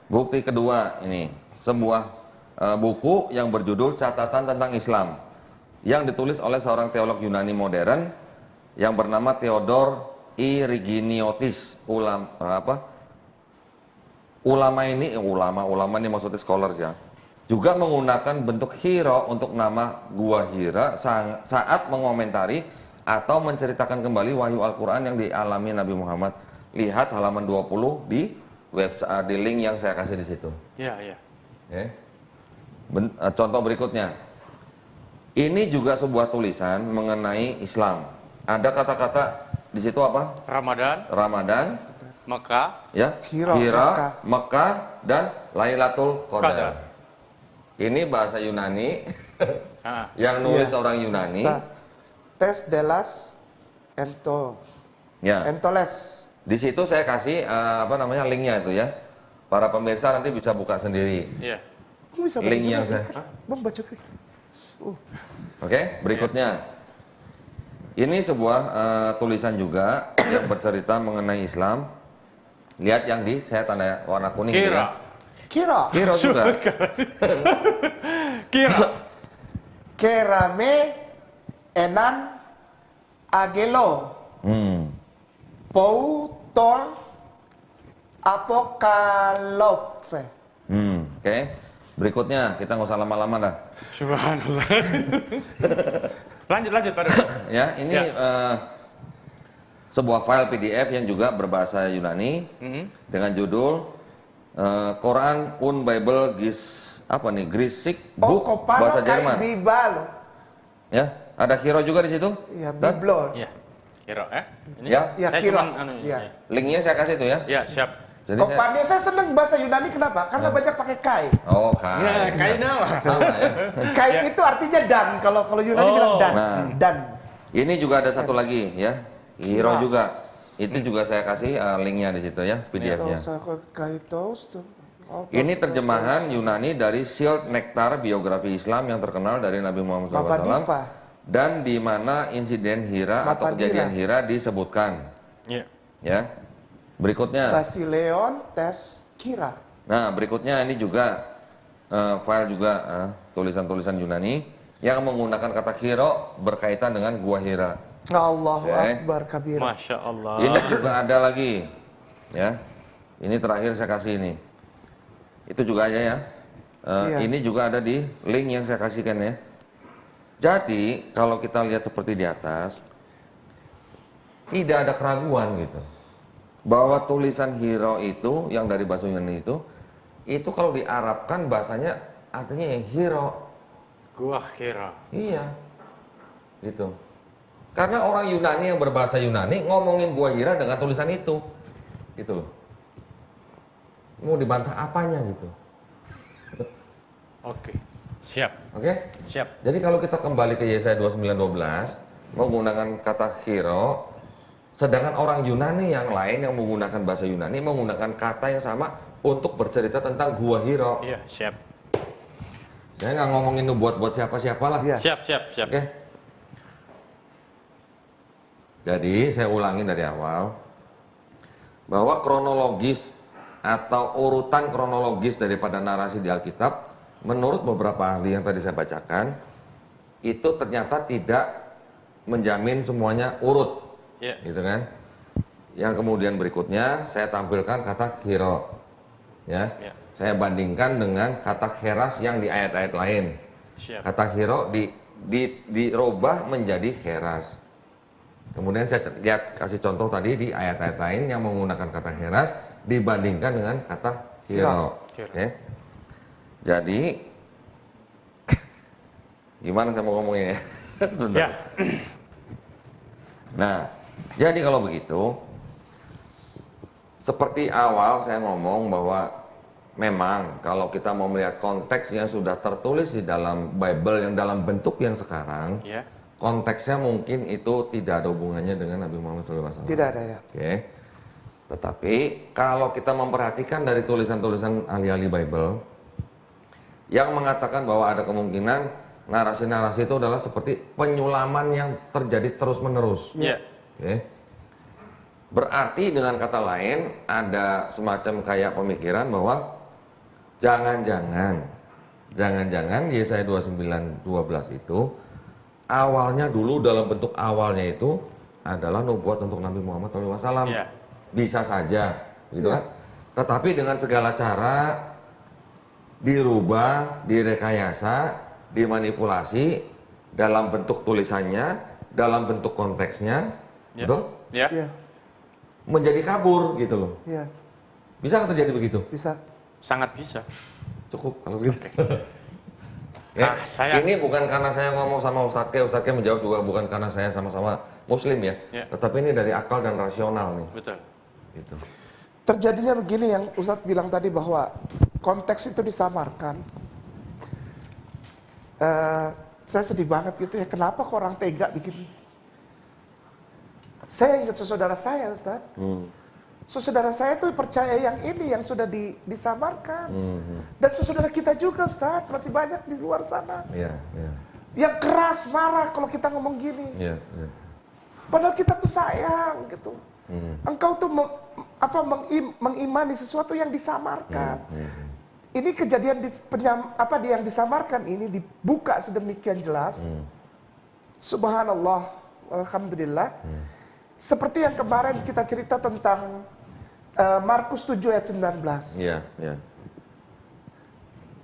Bukti kedua ini sebuah eh, buku yang berjudul Catatan tentang Islam yang ditulis oleh seorang teolog Yunani modern yang bernama Theodor Iriginiotis ulam eh, apa ulama ini eh, ulama ulama ini maksudnya scholars ya juga menggunakan bentuk hero untuk nama gua Hira saat mengomentari atau menceritakan kembali wahyu Al-Quran yang dialami Nabi Muhammad. Lihat halaman 20 di website di link yang saya kasih di situ. Iya, iya. Oke. Ben- eh, contoh berikutnya. Ini juga sebuah tulisan mengenai Islam. Ada kata-kata di situ apa? Ramadan, Ramadan, Mekah, ya, Hira, Hira, Mekah. Mekah, dan Lailatul Qadar. Qadar. Ini bahasa Yunani [LAUGHS] ah, yang nulis Iya. orang Yunani. Tes delas ento Ya, entoles di situ saya kasih eh, apa namanya linknya itu ya. Para pemirsa nanti bisa buka sendiri. iya. Bisa Link yang saya- Bang baca Greek. Uh, Oke, berikutnya. Ini sebuah eh, tulisan juga [COUGHS] yang bercerita mengenai Islam. Lihat yang di saya tanda warna kuning Kira. ya. kira Kira juga. [LAUGHS] Kira. kerame enan agelo Hmm. poutor apokalope Hmm, oke. Berikutnya kita nggak usah lama-lama dah. Subhanallah. [LAUGHS] lanjut, lanjut, Pak. [LAUGHS] Ya, ini Ya. eh, sebuah file PDF yang juga berbahasa Yunani Mhm. dengan judul eh, Quran Un Bible Gis apa nih Grisik oh Book kopano bahasa Jerman. bibalo Ya, ada hero juga di situ. ya biblo Iya. Hiro, eh? Ini? Ya. Ya, saya Kiro. cuman, anu, Ya. ya. Linknya saya kasih tuh ya. Ya, siap. Jadi Kok saya, Pak saya seneng bahasa Yunani kenapa? Karena banyak pakai kai. oh kai. Ya, kayaknya lah. Sama ya. [LAUGHS] Kai Ya. itu artinya dan. Kalau kalau Yunani Oh. bilang dan. Nah. Dan. Ini juga ada satu lagi ya. Hero juga. Itu juga saya kasih eh, linknya di situ ya, PDF-nya. Kai. Oh, Ini terjemahan Yunani dari Shield Nektar biografi Islam yang terkenal dari Nabi Muhammad SAW dan di mana insiden Hira atau Mavadira. kejadian Hira disebutkan. Ya. Ya. Berikutnya. Basileon tes kira. Nah, berikutnya ini juga eh, file juga eh, tulisan-tulisan Yunani yang menggunakan kata Hiro berkaitan dengan gua Hira. Allahu Oke. Akbar kabira. Masya Allah. Ini juga ada lagi, ya. Ini terakhir saya kasih ini. Itu juga aja ya. Eh, Iya. Ini juga ada di link yang saya kasihkan ya. Jadi kalau kita lihat seperti di atas, tidak ada keraguan gitu, bahwa tulisan hero itu yang dari bahasa Yunani itu, itu kalau diarabkan bahasanya artinya ya hero. Gua kira. Iya. Gitu. Karena orang Yunani yang berbahasa Yunani ngomongin gua Hira dengan tulisan itu. Gitu loh. Mau dibantah apanya gitu. [LAUGHS] Oke. Siap. Oke? Siap. Jadi kalau kita kembali ke Yesaya 29:12 menggunakan kata hero sedangkan orang Yunani yang lain yang menggunakan bahasa Yunani menggunakan kata yang sama untuk bercerita tentang gua Hiro. Iya, siap. Saya nggak ngomongin lu buat buat siapa-siapa lah. Iya. Siap, siap, siap. Oke. Jadi saya ulangin dari awal bahwa kronologis atau urutan kronologis daripada narasi di Alkitab menurut beberapa ahli yang tadi saya bacakan itu ternyata tidak menjamin semuanya urut, Iya. gitu kan? Yang kemudian berikutnya saya tampilkan kata hero, ya. Ya. Saya bandingkan dengan kata heras yang di ayat-ayat lain. Siap. Kata hero di, di, dirubah menjadi heras. Kemudian saya lihat kasih contoh tadi di ayat-ayat lain yang menggunakan kata heras dibandingkan dengan kata hero. Hero. Oke. Jadi [COUGHS] gimana saya mau ngomongnya ya? [LAUGHS] Sebentar. Ya. Nah, jadi kalau begitu, seperti awal saya ngomong bahwa memang kalau kita mau melihat konteks yang sudah tertulis di dalam Bible yang dalam bentuk yang sekarang, Ya. konteksnya mungkin itu tidak ada hubungannya dengan Nabi Muhammad SAW. Tidak ada ya. Oke. Tetapi kalau kita memperhatikan dari tulisan-tulisan ahli-ahli Bible yang mengatakan bahwa ada kemungkinan narasi-narasi itu adalah seperti penyulaman yang terjadi terus-menerus. Ya. Oke. Berarti dengan kata lain ada semacam kayak pemikiran bahwa jangan-jangan jangan-jangan Yesaya 29:12 itu awalnya dulu dalam bentuk awalnya itu adalah nubuat untuk Nabi Muhammad SAW. Iya. Bisa saja, gitu kan? Tetapi dengan segala cara dirubah, direkayasa, dimanipulasi dalam bentuk tulisannya, dalam bentuk konteksnya, Ya. betul? Ya. Iya. Menjadi kabur gitu loh. Iya. Bisa nggak terjadi begitu? Bisa. Sangat bisa. Cukup kalau gitu. [LAUGHS] Ah, saya- Ini bukan karena saya ngomong sama Ustadz Ke, Ustadz Ke menjawab juga bukan karena saya sama-sama Muslim ya, Ya. tetapi ini dari akal dan rasional nih. Betul. Gitu. Terjadinya begini yang Ustadz bilang tadi bahwa konteks itu disamarkan. Eh, saya sedih banget gitu ya, kenapa kok orang tega bikin? Saya ingat saudara saya Ustadz. Hmm. Saudara saya tuh percaya yang ini yang sudah di- disamarkan. Hmm. Dan saudara kita juga Ustadz, masih banyak di luar sana. Iya, iya, Yang keras, marah kalau kita ngomong gini. iya, iya. Padahal kita tuh sayang gitu. Hmm. Engkau tuh meng- apa mengim- mengimani sesuatu yang disamarkan. Hmm, Ini kejadian di, penyam, apa di yang disamarkan ini dibuka sedemikian jelas. Hmm. Subhanallah, alhamdulillah. Hmm. Seperti yang kemarin kita cerita tentang eh, Markus 7 ayat 19. Iya, iya.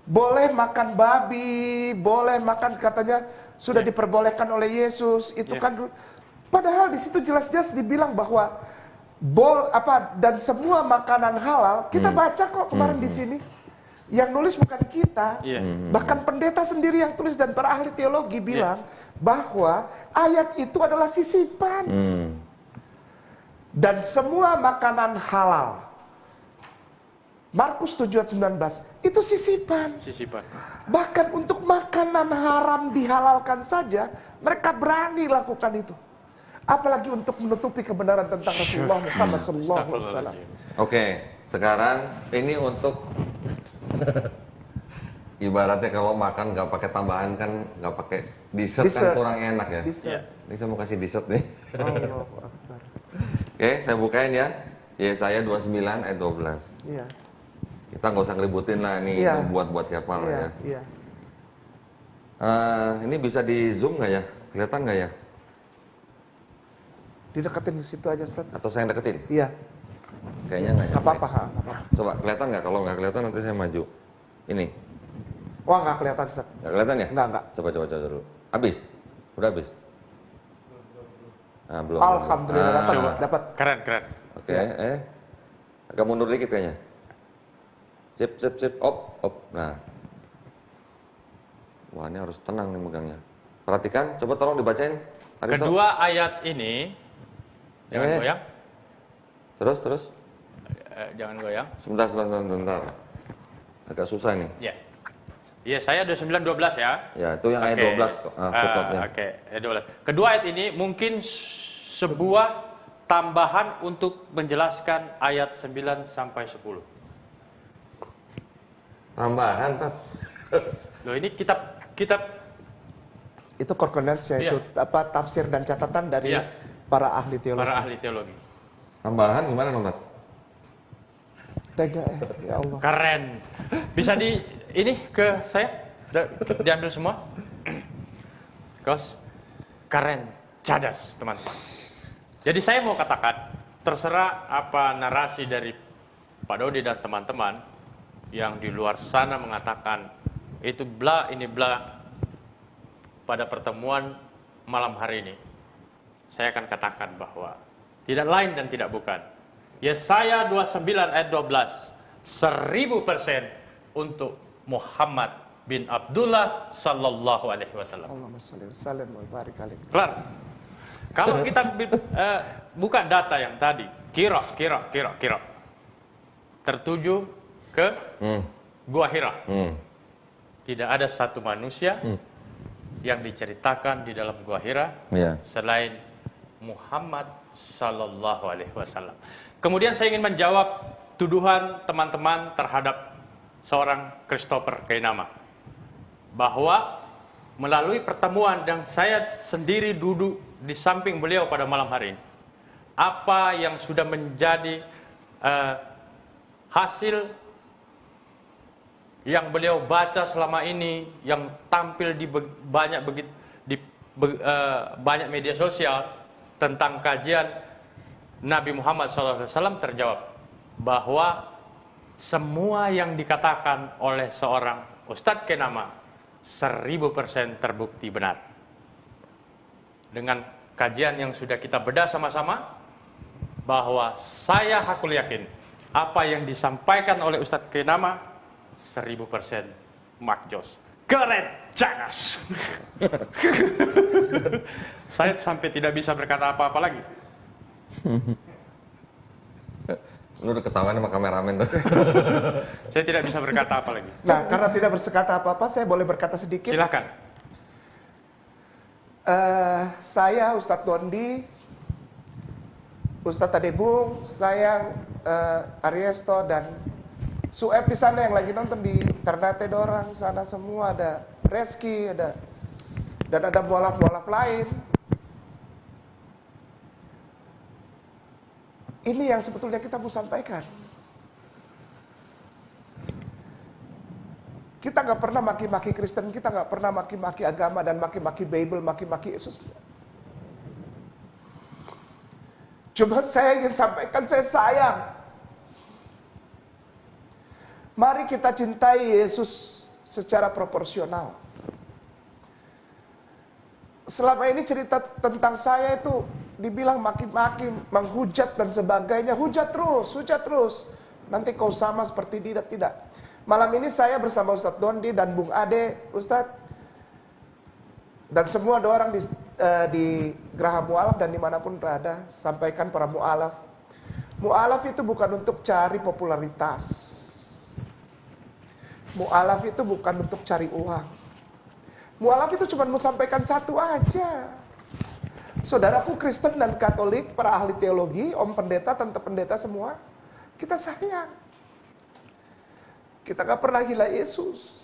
Boleh makan babi, boleh makan katanya sudah diperbolehkan oleh Yesus. Itu Ya. kan padahal di situ jelas-jelas dibilang bahwa bol apa dan semua makanan halal. Kita baca kok kemarin di sini. Yang nulis bukan kita. Iya. Bahkan pendeta sendiri yang tulis dan para ahli teologi bilang bahwa ayat itu adalah sisipan. Hmm. Dan semua makanan halal. Markus 7 ayat 19 itu sisipan. Sisipan. Bahkan untuk makanan haram dihalalkan saja, mereka berani lakukan itu. Apalagi untuk menutupi kebenaran tentang Rasulullah Muhammad SAW. Oke, sekarang ini untuk ibaratnya kalau makan nggak pakai tambahan kan nggak pakai dessert, Dessert. kan kurang enak ya. Iya. Ini saya mau kasih dessert nih. Allahu Akbar. Oke, saya bukain ya. Yesaya 29 ayat 12. Iya, Kita nggak usah ngeributin lah ini Iya. buat buat siapa lah iya, ya. iya. Eh, ini bisa di zoom nggak ya? Kelihatan nggak ya? Dideketin di situ aja, Ustaz. Atau saya yang deketin? Iya, Kayaknya nggak nyampe. apa-apa, apa-apa. Coba kelihatan nggak? Kalau nggak kelihatan nanti saya maju. Ini Wah, nggak kelihatan, Ustaz. nggak kelihatan ya? Nggak, nggak. Coba coba coba dulu. Habis? Udah habis? Nah, belum. Alhamdulillah, Ah, dapat. Keren, keren. Oke, eh. Agak mundur dikit kayaknya. Sip, sip, sip. Op, op. Nah. Wah, ini harus tenang nih megangnya. Perhatikan, coba tolong dibacain. Aristo. Kedua ayat ini, jangan Eh. goyang, Terus, terus. Eh, jangan goyang. Sebentar, sebentar, sebentar. Agak susah nih. Ya. Iya, saya 29 12 ya. Ya, itu yang ayat Oke. 12 kok. Footnote-nya. Oke, ayat 12. Kedua ayat ini mungkin sebuah tambahan untuk menjelaskan ayat 9 sampai 10. Tambahan, Tat. Loh ini kitab kitab Itu concordance Iya. itu apa tafsir dan catatan dari Iya. para ahli teologi. para ahli teologi. Tambahan gimana, Tat? Tega eh, ya Allah. Keren. Bisa di ini ke saya? Diambil semua? Kos. Keren. Cadas, teman-teman. Jadi saya mau katakan, terserah apa narasi dari Pak Dodi dan teman-teman yang di luar sana mengatakan itu bla ini bla pada pertemuan malam hari ini. Saya akan katakan bahwa tidak lain dan tidak bukan. Yesaya 29 ayat 12 1000% untuk Muhammad bin Abdullah sallallahu alaihi wasallam. Allahumma wa sallim wa barik alaih. Kelar. Kalau kita eh, buka data yang tadi, kira, kira, kira, kira, tertuju ke Hmm, Gua Hira. hmm. Tidak ada satu manusia yang diceritakan di dalam Gua Hira Iya. selain Muhammad Sallallahu Alaihi Wasallam. Kemudian saya ingin menjawab tuduhan teman-teman terhadap seorang Christopher Kainama bahwa melalui pertemuan yang saya sendiri duduk di samping beliau pada malam hari ini, apa yang sudah menjadi eh, hasil yang beliau baca selama ini, yang tampil di be- banyak begit, di be- eh, banyak media sosial tentang kajian Nabi Muhammad SAW terjawab bahwa semua yang dikatakan oleh seorang Ustadz Kenama 1000% terbukti benar. Dengan kajian yang sudah kita bedah sama-sama, bahwa saya hakul yakin apa yang disampaikan oleh Ustadz Kenama 1000% makjos. Keren, cagas. [LAUGHS] saya sampai tidak bisa berkata apa-apa lagi. Lu udah ketahuan sama kameramen tuh. [LAUGHS] Saya tidak bisa berkata apa lagi. Nah, karena tidak bersekata apa-apa, saya boleh berkata sedikit. Silahkan. Eh, saya Ustadz Dondi, Ustadz Tadebung, saya eh, Ariesto dan Suep di sana yang lagi nonton di Ternate Dorang sana semua ada Reski, ada dan ada mualaf-mualaf lain. Ini yang sebetulnya kita mau sampaikan. Kita nggak pernah maki-maki Kristen, kita nggak pernah maki-maki agama dan maki-maki Bible, maki-maki Yesus. Cuma saya ingin sampaikan saya sayang. Mari kita cintai Yesus secara proporsional. Selama ini cerita tentang saya itu dibilang maki-maki, menghujat dan sebagainya. Hujat terus, hujat terus. Nanti kau sama seperti dia, tidak. Malam ini saya bersama Ustadz Dondi dan Bung Ade, Ustadz. Dan semua ada orang di eh, di Geraha Mu'alaf dan di mana pun berada, sampaikan para mu'alaf. Mu'alaf itu bukan untuk cari popularitas. Mu'alaf itu bukan untuk cari uang. Mu'alaf itu cuma mau sampaikan satu aja. Saudaraku Kristen dan Katolik, para ahli teologi, om pendeta, tante pendeta semua, kita sayang. Kita gak pernah gila Yesus.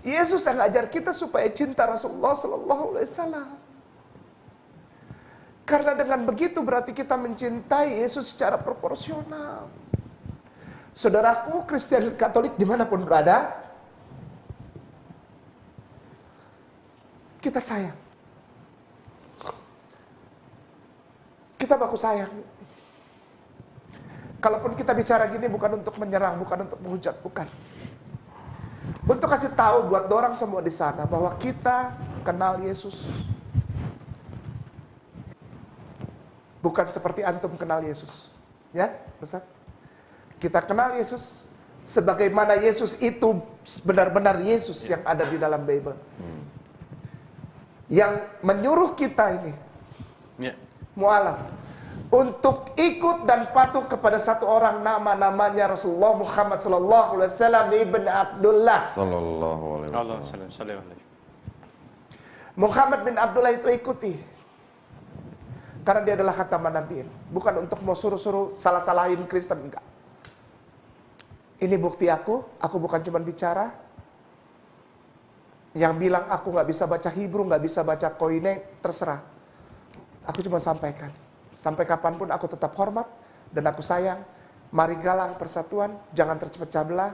Yesus yang ngajar kita supaya cinta Rasulullah Sallallahu Alaihi Wasallam. Karena dengan begitu berarti kita mencintai Yesus secara proporsional. Saudaraku Kristen Katolik di mana pun berada, kita sayang. Kita baku sayang. Kalaupun kita bicara gini bukan untuk menyerang, bukan untuk menghujat, bukan. Untuk kasih tahu buat orang semua di sana bahwa kita kenal Yesus. Bukan seperti antum kenal Yesus. Ya, Ustaz? Kita kenal Yesus sebagaimana Yesus itu benar-benar Yesus yang ada di dalam Bible. Yang menyuruh kita ini Ya. Mualaf untuk ikut dan patuh kepada satu orang nama namanya Rasulullah Muhammad sallallahu alaihi wasallam ibn Abdullah. Sallallahu alaihi wasallam. Muhammad bin Abdullah itu ikuti. Karena dia adalah khataman nabiin. Bukan untuk mau suruh-suruh salah-salahin Kristen enggak. Ini bukti aku, aku bukan cuma bicara. Yang bilang aku nggak bisa baca Hebrew, nggak bisa baca Koine, terserah. Aku cuma sampaikan. Sampai kapan pun aku tetap hormat dan aku sayang. Mari galang persatuan, jangan terpecah belah,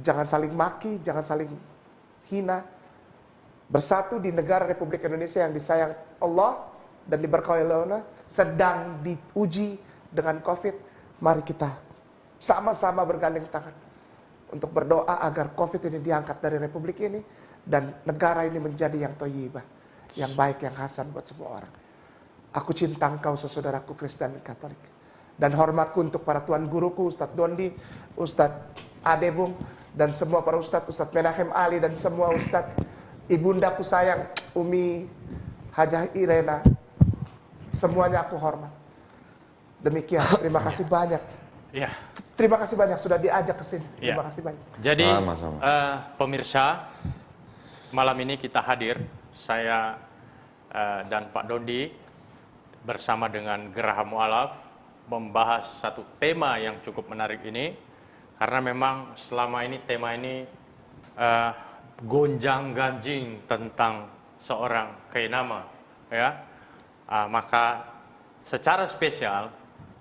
jangan saling maki, jangan saling hina. Bersatu di negara Republik Indonesia yang disayang Allah dan diberkahi Allah, sedang diuji dengan COVID. Mari kita sama-sama bergandeng tangan untuk berdoa agar COVID ini diangkat dari Republik ini dan negara ini menjadi yang toyibah, yang baik, yang hasan buat semua orang. Aku cinta engkau saudaraku Kristen Katolik. Dan hormatku untuk para tuan guruku, Ustadz Dondi, Ustadz Adebung, dan semua para Ustadz, Ustadz Menahem Ali, dan semua Ustadz, ibundaku sayang, Umi Hajah Irena, semuanya aku hormat. Demikian, [CLEARS THROAT] terima kasih banyak. Ya. Terima kasih banyak sudah diajak ke sini. Ya. Terima kasih banyak. Jadi eh, pemirsa malam ini kita hadir saya eh, dan Pak Dondi bersama dengan Geraha Mualaf membahas satu tema yang cukup menarik ini karena memang selama ini tema ini eh, gonjang ganjing tentang seorang kainama ya. Ah, maka secara spesial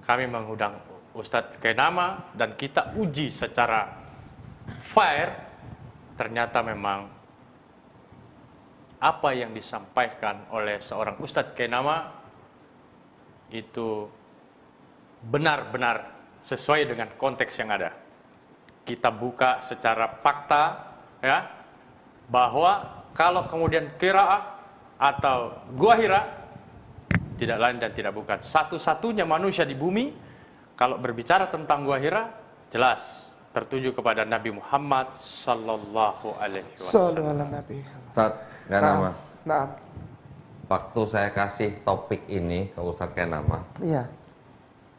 kami mengundang Ustadz Kainama dan kita uji secara fair. Ternyata memang apa yang disampaikan oleh seorang Ustadz Kainama itu benar-benar sesuai dengan konteks yang ada. Kita buka secara fakta ya bahwa kalau kemudian kiraah atau gua hira tidak lain dan tidak bukan satu-satunya manusia di bumi kalau berbicara tentang gua hira jelas tertuju kepada Nabi Muhammad sallallahu alaihi wasallam. Sallu ala Nabi. Ustaz, gak nama. Nah, Waktu saya kasih topik ini ke Ustadz Kenama, iya,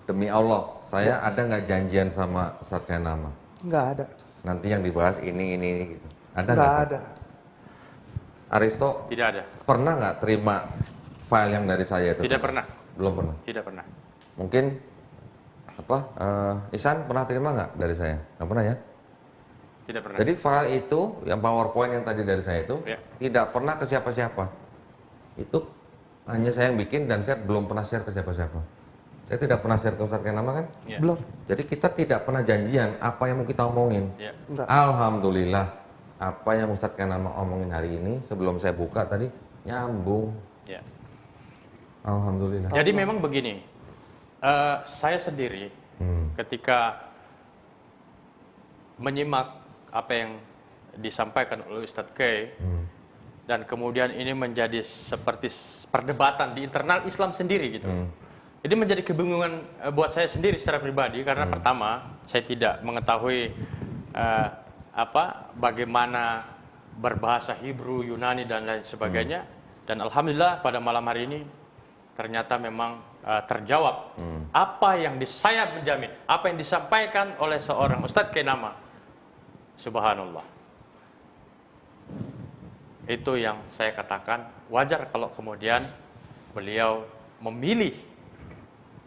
demi Allah, saya ada nggak janjian sama Ustadz Kenama? nggak ada, Nanti yang dibahas ini, ini, ini gitu. Ada nggak nggak? ada. Aristo Tidak ada. pernah nggak terima file yang dari saya itu? Tidak pernah. Belum pernah. Tidak pernah. Mungkin apa? eh, Isan pernah terima nggak dari saya? Nggak pernah ya? Tidak pernah. Jadi file itu, yang PowerPoint yang tadi dari saya itu, Ya. tidak pernah ke siapa-siapa. Itu hanya saya yang bikin dan saya belum pernah share ke siapa-siapa. Saya tidak pernah share ke Ustadz Kenama kan? Ya. Belum. Jadi kita tidak pernah janjian apa yang mau kita omongin. Ya. Enggak. Alhamdulillah, apa yang Ustadz Kenama omongin hari ini, sebelum saya buka tadi, nyambung. Ya. Alhamdulillah. Jadi memang begini, eh, saya sendiri Hmm. ketika menyimak apa yang disampaikan oleh Ustadz K Hmm. Dan kemudian ini menjadi seperti perdebatan di internal Islam sendiri gitu. Hmm. Ini menjadi kebingungan eh, buat saya sendiri secara pribadi karena Hmm. pertama saya tidak mengetahui eh, apa bagaimana berbahasa Hebrew, Yunani dan lain sebagainya. Dan alhamdulillah pada malam hari ini ternyata memang uh, terjawab apa yang saya menjamin, apa yang disampaikan oleh seorang Ustadz Kenama. Subhanallah. Itu yang saya katakan wajar kalau kemudian beliau memilih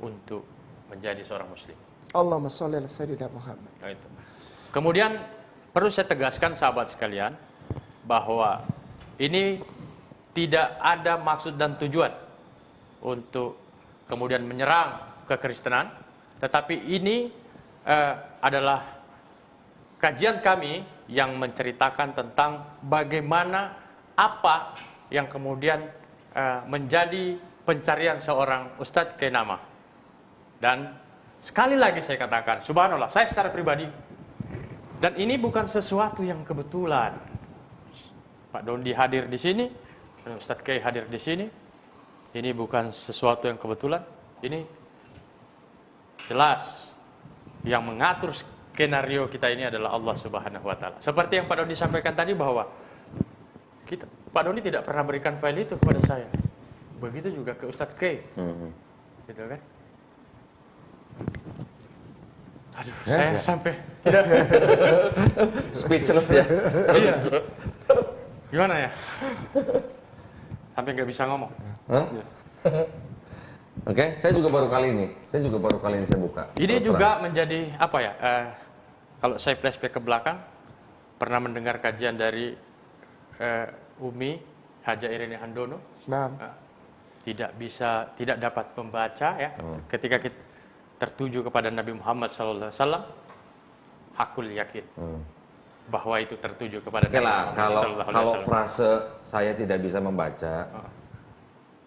untuk menjadi seorang muslim. Allahumma sholli ala sayyidina Muhammad. Nah, itu. Kemudian perlu saya tegaskan sahabat sekalian bahwa ini tidak ada maksud dan tujuan untuk kemudian menyerang kekristenan, tetapi ini eh, adalah kajian kami yang menceritakan tentang bagaimana apa yang kemudian eh, menjadi pencarian seorang Ustadz Kenama. Dan sekali lagi saya katakan, subhanallah, saya secara pribadi, dan ini bukan sesuatu yang kebetulan. Pak Dondi hadir di sini, dan Ustadz Kei hadir di sini, ini bukan sesuatu yang kebetulan, ini jelas yang mengatur skenario kita ini adalah Allah Subhanahu wa taala. Seperti yang Pak Doni sampaikan tadi bahwa kita Pak Doni tidak pernah berikan file itu kepada saya. Begitu juga ke Ustadz K. Hmm. Gitu kan? Aduh, saya sampai tidak [LAUGHS] Speechless ya. iya. Gimana ya? Sampai nggak bisa ngomong. Hah? Oke, saya juga baru kali ini. Saya juga baru kali ini saya buka. Ini Terus juga menjadi apa ya? eh, kalau saya flashback ke belakang, pernah mendengar kajian dari eh, Umi Haja Irene Handono, Nah, tidak bisa, tidak dapat membaca ya. Ketika kita tertuju kepada Nabi Muhammad SAW, hakul yakin Hmm. bahwa itu tertuju kepada Oke Nabi lah, Muhammad kalau SAW. kalau frase saya tidak bisa membaca,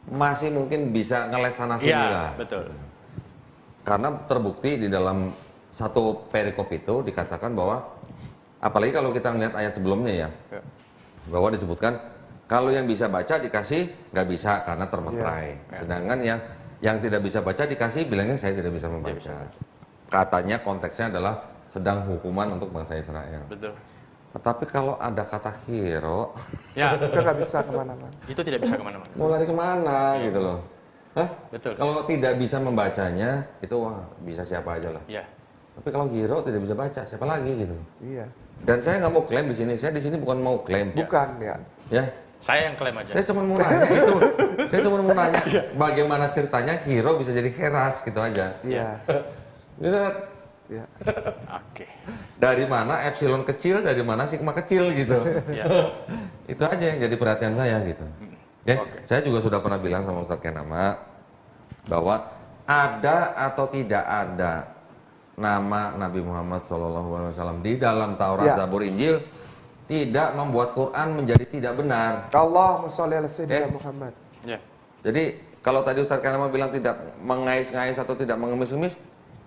masih mungkin bisa ngeles sana sini Iya, lah. betul. Karena terbukti di dalam satu perikop itu dikatakan bahwa, apalagi kalau kita ngeliat ayat sebelumnya ya, Ya. Bahwa disebutkan kalau yang bisa baca dikasih nggak bisa karena termeterai. Ya. Sedangkan yang yang tidak bisa baca dikasih bilangnya saya tidak bisa membaca. Katanya konteksnya adalah sedang hukuman untuk bangsa Israel. Betul. Tetapi kalau ada kata hero, Ya, [LAUGHS] udah nggak bisa ke mana-mana. itu tidak bisa ke mana-mana. mau lari ke mana gitu loh? Hah? Betul. Kalau tidak bisa membacanya, itu wah bisa siapa aja lah. Ya, Tapi kalau hero tidak bisa baca, siapa lagi gitu? Iya. Dan saya nggak mau klaim di sini. Saya di sini bukan mau klaim, Bukan ya. ya. saya yang klaim aja. Saya cuma mau nanya [LAUGHS] itu. Saya cuma mau nanya bagaimana ceritanya hero bisa jadi keras gitu aja. Iya. Lihat Iya. Oke. dari mana epsilon kecil, dari mana sigma kecil gitu. Ya. [LAUGHS] itu aja yang jadi perhatian saya gitu. Ya, Oke. saya juga sudah pernah bilang sama Ustadz Kenama bahwa ada atau tidak ada nama Nabi Muhammad SAW di dalam Taurat, Ya. Zabur, Injil tidak membuat Quran menjadi tidak benar. Allahumma sholli ala sayyidina Eh. Muhammad. Ya. Jadi kalau tadi Ustadz Kanama bilang tidak mengais-ngais atau tidak mengemis-ngemis,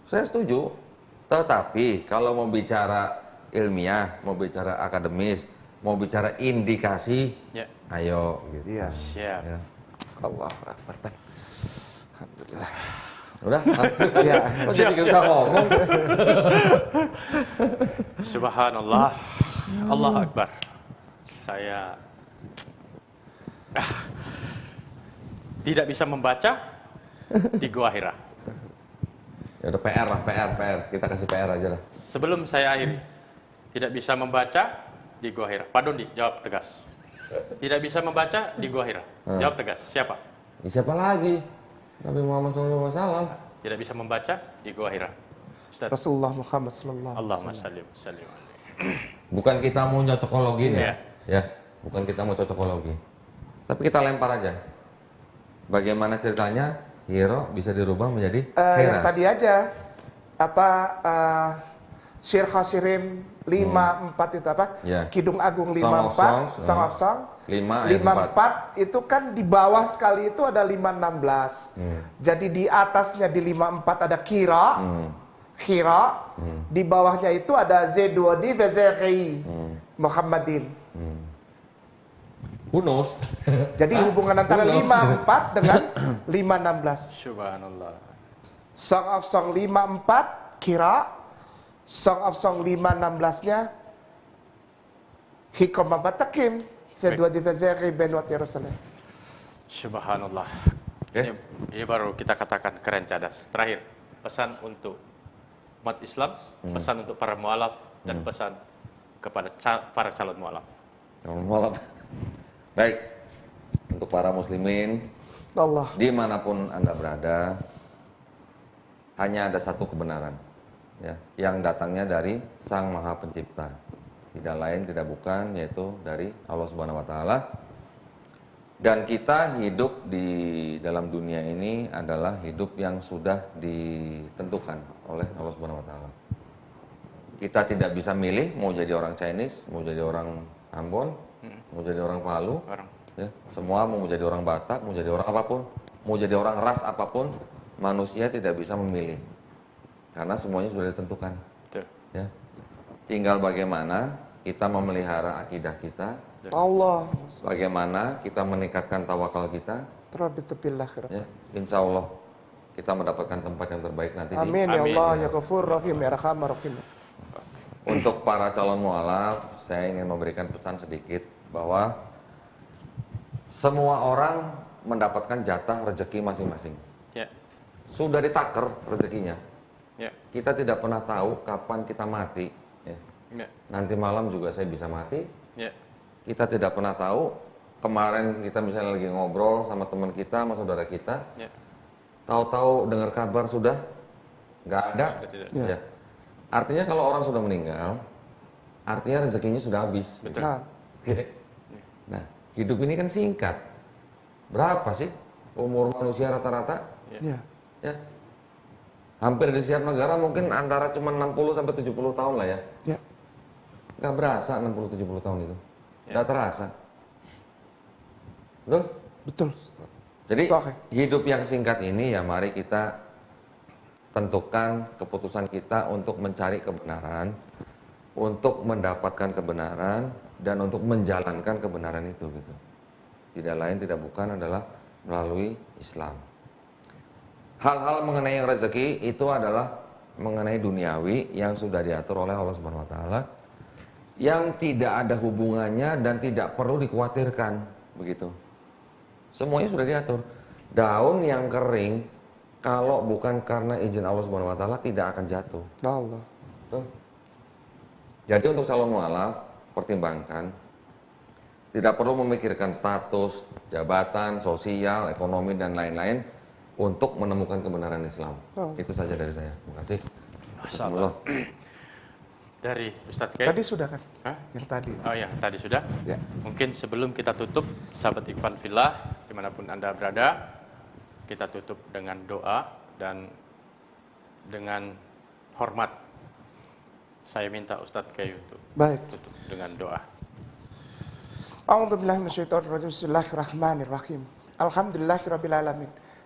saya setuju. Tetapi kalau mau bicara ilmiah, mau bicara akademis, mau bicara indikasi, Ya. ayo gitu. Iya. Siap. Ya. Allah Akbar. Alhamdulillah. Udah. Iya. Kok jadi nggak usah ngomong? Subhanallah. Allah Akbar. Saya tidak bisa membaca di Gua Hira. Ya udah PR lah, PR, PR. Kita kasih PR aja lah. Sebelum saya akhiri, tidak bisa membaca di Gua Hira. Pak Dondi, jawab tegas. Tidak bisa membaca di Gua Hira. Hmm. Jawab tegas. Siapa? Ya, siapa lagi? Nabi Muhammad SAW. Tidak bisa membaca di Gua Hira. Ustaz. Rasulullah Muhammad sallallahu alaihi Allahumma wasallam. sallim sallim. Bukan kita mau nyocokologin ya. Iya. Ya, bukan kita mau cocokologi. Tapi kita lempar aja. Bagaimana ceritanya hero bisa dirubah menjadi Eh, yang tadi aja apa uh, Syir Khasirim 54 itu apa? Ya. Kidung Agung Song of 54, Songs, Song of Song. Lima ayat 54 itu kan di bawah sekali itu ada 516. Hmm. Jadi di atasnya di 54 ada kira, Hmm. kira. Di bawahnya itu ada Z2D Vezeri Hmm. Muhammadin. Who knows? [LAUGHS] Jadi hubungan antara Who knows? 54 dengan 516. Subhanallah. Song of Song 54 kira Song of Song 516-nya Hikom Babatakim Sedua Divezeri Benwat Yerusalem Subhanallah. Oke. Ini, ini baru kita katakan keren cadas. Terakhir, pesan untuk umat Islam, Hmm. pesan untuk para mualaf dan pesan kepada ca- para calon mualaf. Selamat malam. Baik, untuk para muslimin, Allah. di mana pun Anda berada, hanya ada satu kebenaran, ya, yang datangnya dari Sang Maha Pencipta. Tidak lain, tidak bukan, yaitu dari Allah Subhanahu Wa Taala. Dan kita hidup di dalam dunia ini adalah hidup yang sudah ditentukan oleh Allah Subhanahu Wa Taala. Kita tidak bisa milih mau jadi orang Chinese, mau jadi orang Ambon, mau jadi orang Palu, Orang. ya semua mau jadi orang Batak mau jadi orang apa pun mau jadi orang ras apa pun manusia tidak bisa memilih karena semuanya sudah ditentukan Betul. ya tinggal bagaimana kita memelihara akidah kita Allah. bagaimana kita meningkatkan tawakal kita akhirat. ya insya Allah kita mendapatkan tempat yang terbaik nanti di Amin ya Amin. Allah ya Ghafur Rahim ya Rahman Rahim. Untuk para calon mualaf, saya ingin memberikan pesan sedikit bahwa semua orang mendapatkan jatah rezeki masing-masing. Ya. Sudah ditaker rezekinya. Ya. Kita tidak pernah tahu kapan kita mati. ya. Ya. Nanti malam juga saya bisa mati. Ya. Kita tidak pernah tahu. Kemarin kita misalnya lagi ngobrol sama teman kita, sama saudara kita. Ya. Tahu-tahu dengar kabar sudah nggak ada. Sudah tidak. Ya. Artinya kalau orang sudah meninggal, artinya rezekinya sudah habis. Betul. Nah, Oke. Nah, hidup ini kan singkat. Berapa sih umur manusia rata-rata? ya. Ya. Hampir di setiap negara mungkin antara cuma 60 sampai 70 tahun lah ya. Ya. Nggak berasa 60 70 tahun itu. Nggak terasa. Betul? Betul. Jadi Sahih. hidup yang singkat ini ya mari kita tentukan keputusan kita untuk mencari kebenaran, untuk mendapatkan kebenaran dan untuk menjalankan kebenaran itu gitu. Tidak lain tidak bukan adalah melalui Islam. Hal-hal mengenai rezeki itu adalah mengenai duniawi yang sudah diatur oleh Allah Subhanahu wa taala yang tidak ada hubungannya dan tidak perlu dikhawatirkan begitu. Semuanya sudah diatur. Daun yang kering kalau bukan karena izin Allah Subhanahu wa taala tidak akan jatuh. Allah. Betul? Jadi untuk calon mualaf pertimbangkan tidak perlu memikirkan status, jabatan, sosial, ekonomi dan lain-lain untuk menemukan kebenaran Islam. Oh. Itu saja dari saya. Terima kasih. Alhamdulillah. [CLEARS THROAT] Dari Ustadz Kay. Tadi sudah kan? Hah? Yang tadi. Oh ya, tadi sudah. Ya. Mungkin sebelum kita tutup, sahabat Ikhwan Fillah, di mana pun Anda berada, kita tutup dengan doa dan dengan hormat. Saya minta Ustadz Kay untuk Baik. tutup dengan doa. A'udzu billahi minasyaitonir rajim. Bismillahirrahmanirrahim. Alhamdulillahirabbil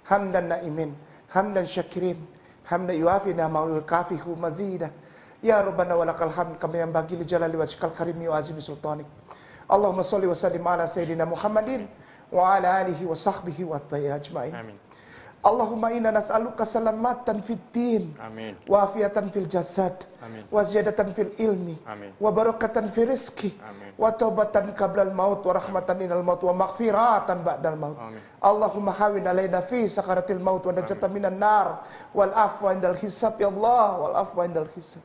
alamin. Hamdan na'imin, hamdan syakirin, hamdan yuafi ni'ama wa yukafihu mazida. Ya Rabbana wa lakal hamd kama yanbaghi li jalali wajhikal karimi wa azimi sultanik. Allahumma shalli wa sallim ala sayyidina Muhammadin Allahumma inna nas'aluka salamatan fid din. Amin. Wafiatan fil jasad Amin. wa ziyadatan fil ilmi Amin. wa barakatan fil rizki Amin. wa taubatan qablal maut wa rahmatan inal maut wa maghfiratan ba'dal maut Amin. Allahumma hawin alaina fi sakaratil maut wa najatan minan nar wal afwa indal hisab ya Allah wal afwa indal hisab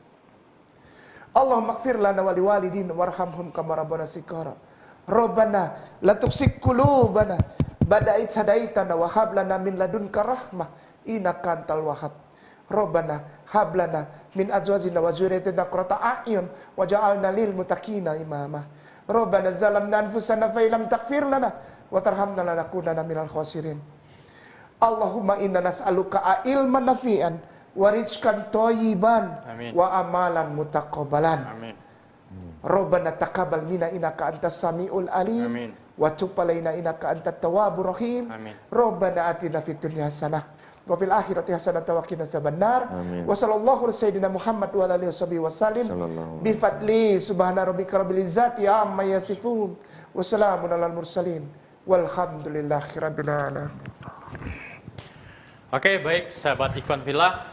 Allahumma ighfir lana wa liwalidina warhamhum kama rabbana sikara Rabbana la tuksik qulubana ba'da id hadaitana wa hab lana min ladunka rahmah innaka antal wahhab Rabbana hab lana min azwajina wa dzurriyyatina qurrata a'yun waj'alna lil muttaqina imama Rabbana zalamna anfusana fa illam taghfir lana wa tarhamna lanakunanna minal khasirin. Allahumma inna nas'aluka ilman nafi'an wa rizqan thayyiban wa amalan mutaqabbalan. Amin. Rabbana taqabbal minna innaka antas samiul alim. Amin. Wa tub alaina innaka antat tawwabur rahim. Amin. Rabbana atina fid dunya hasanah wa fil akhirati hasanah wa qina azabannar. Wa sallallahu ala sayyidina Muhammad wa ala alihi washabihi wasallim. Bi fadli subhana rabbika rabbil izzati amma yasifun wa salamun alal mursalin walhamdulillahi rabbil alamin. Oke, baik sahabat Ikhwan Fillah.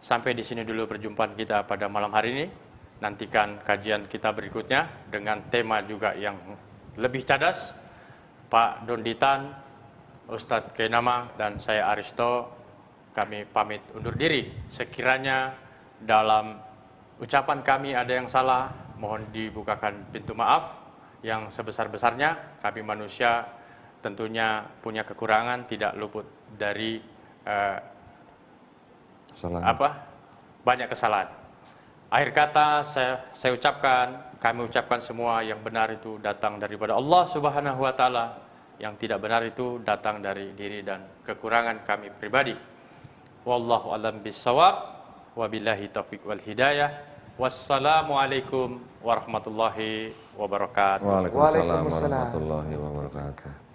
Sampai di sini dulu perjumpaan kita pada malam hari ini. Nantikan kajian kita berikutnya dengan tema juga yang lebih cadas Pak Donditan, Ustadz Kenama, dan saya Aristo, kami pamit undur diri. Sekiranya dalam ucapan kami ada yang salah, mohon dibukakan pintu maaf yang sebesar-besarnya. Kami manusia tentunya punya kekurangan, tidak luput dari eh, Salah. apa banyak kesalahan. Akhir kata saya, saya ucapkan, kami ucapkan semua yang benar itu datang daripada Allah Subhanahu wa taala, yang tidak benar itu datang dari diri dan kekurangan kami pribadi. Wallahu alam bisawab, wabillahi taufiq wal hidayah. Wassalamualaikum warahmatullahi wabarakatuh. Waalaikumsalam. warahmatullahi wabarakatuh.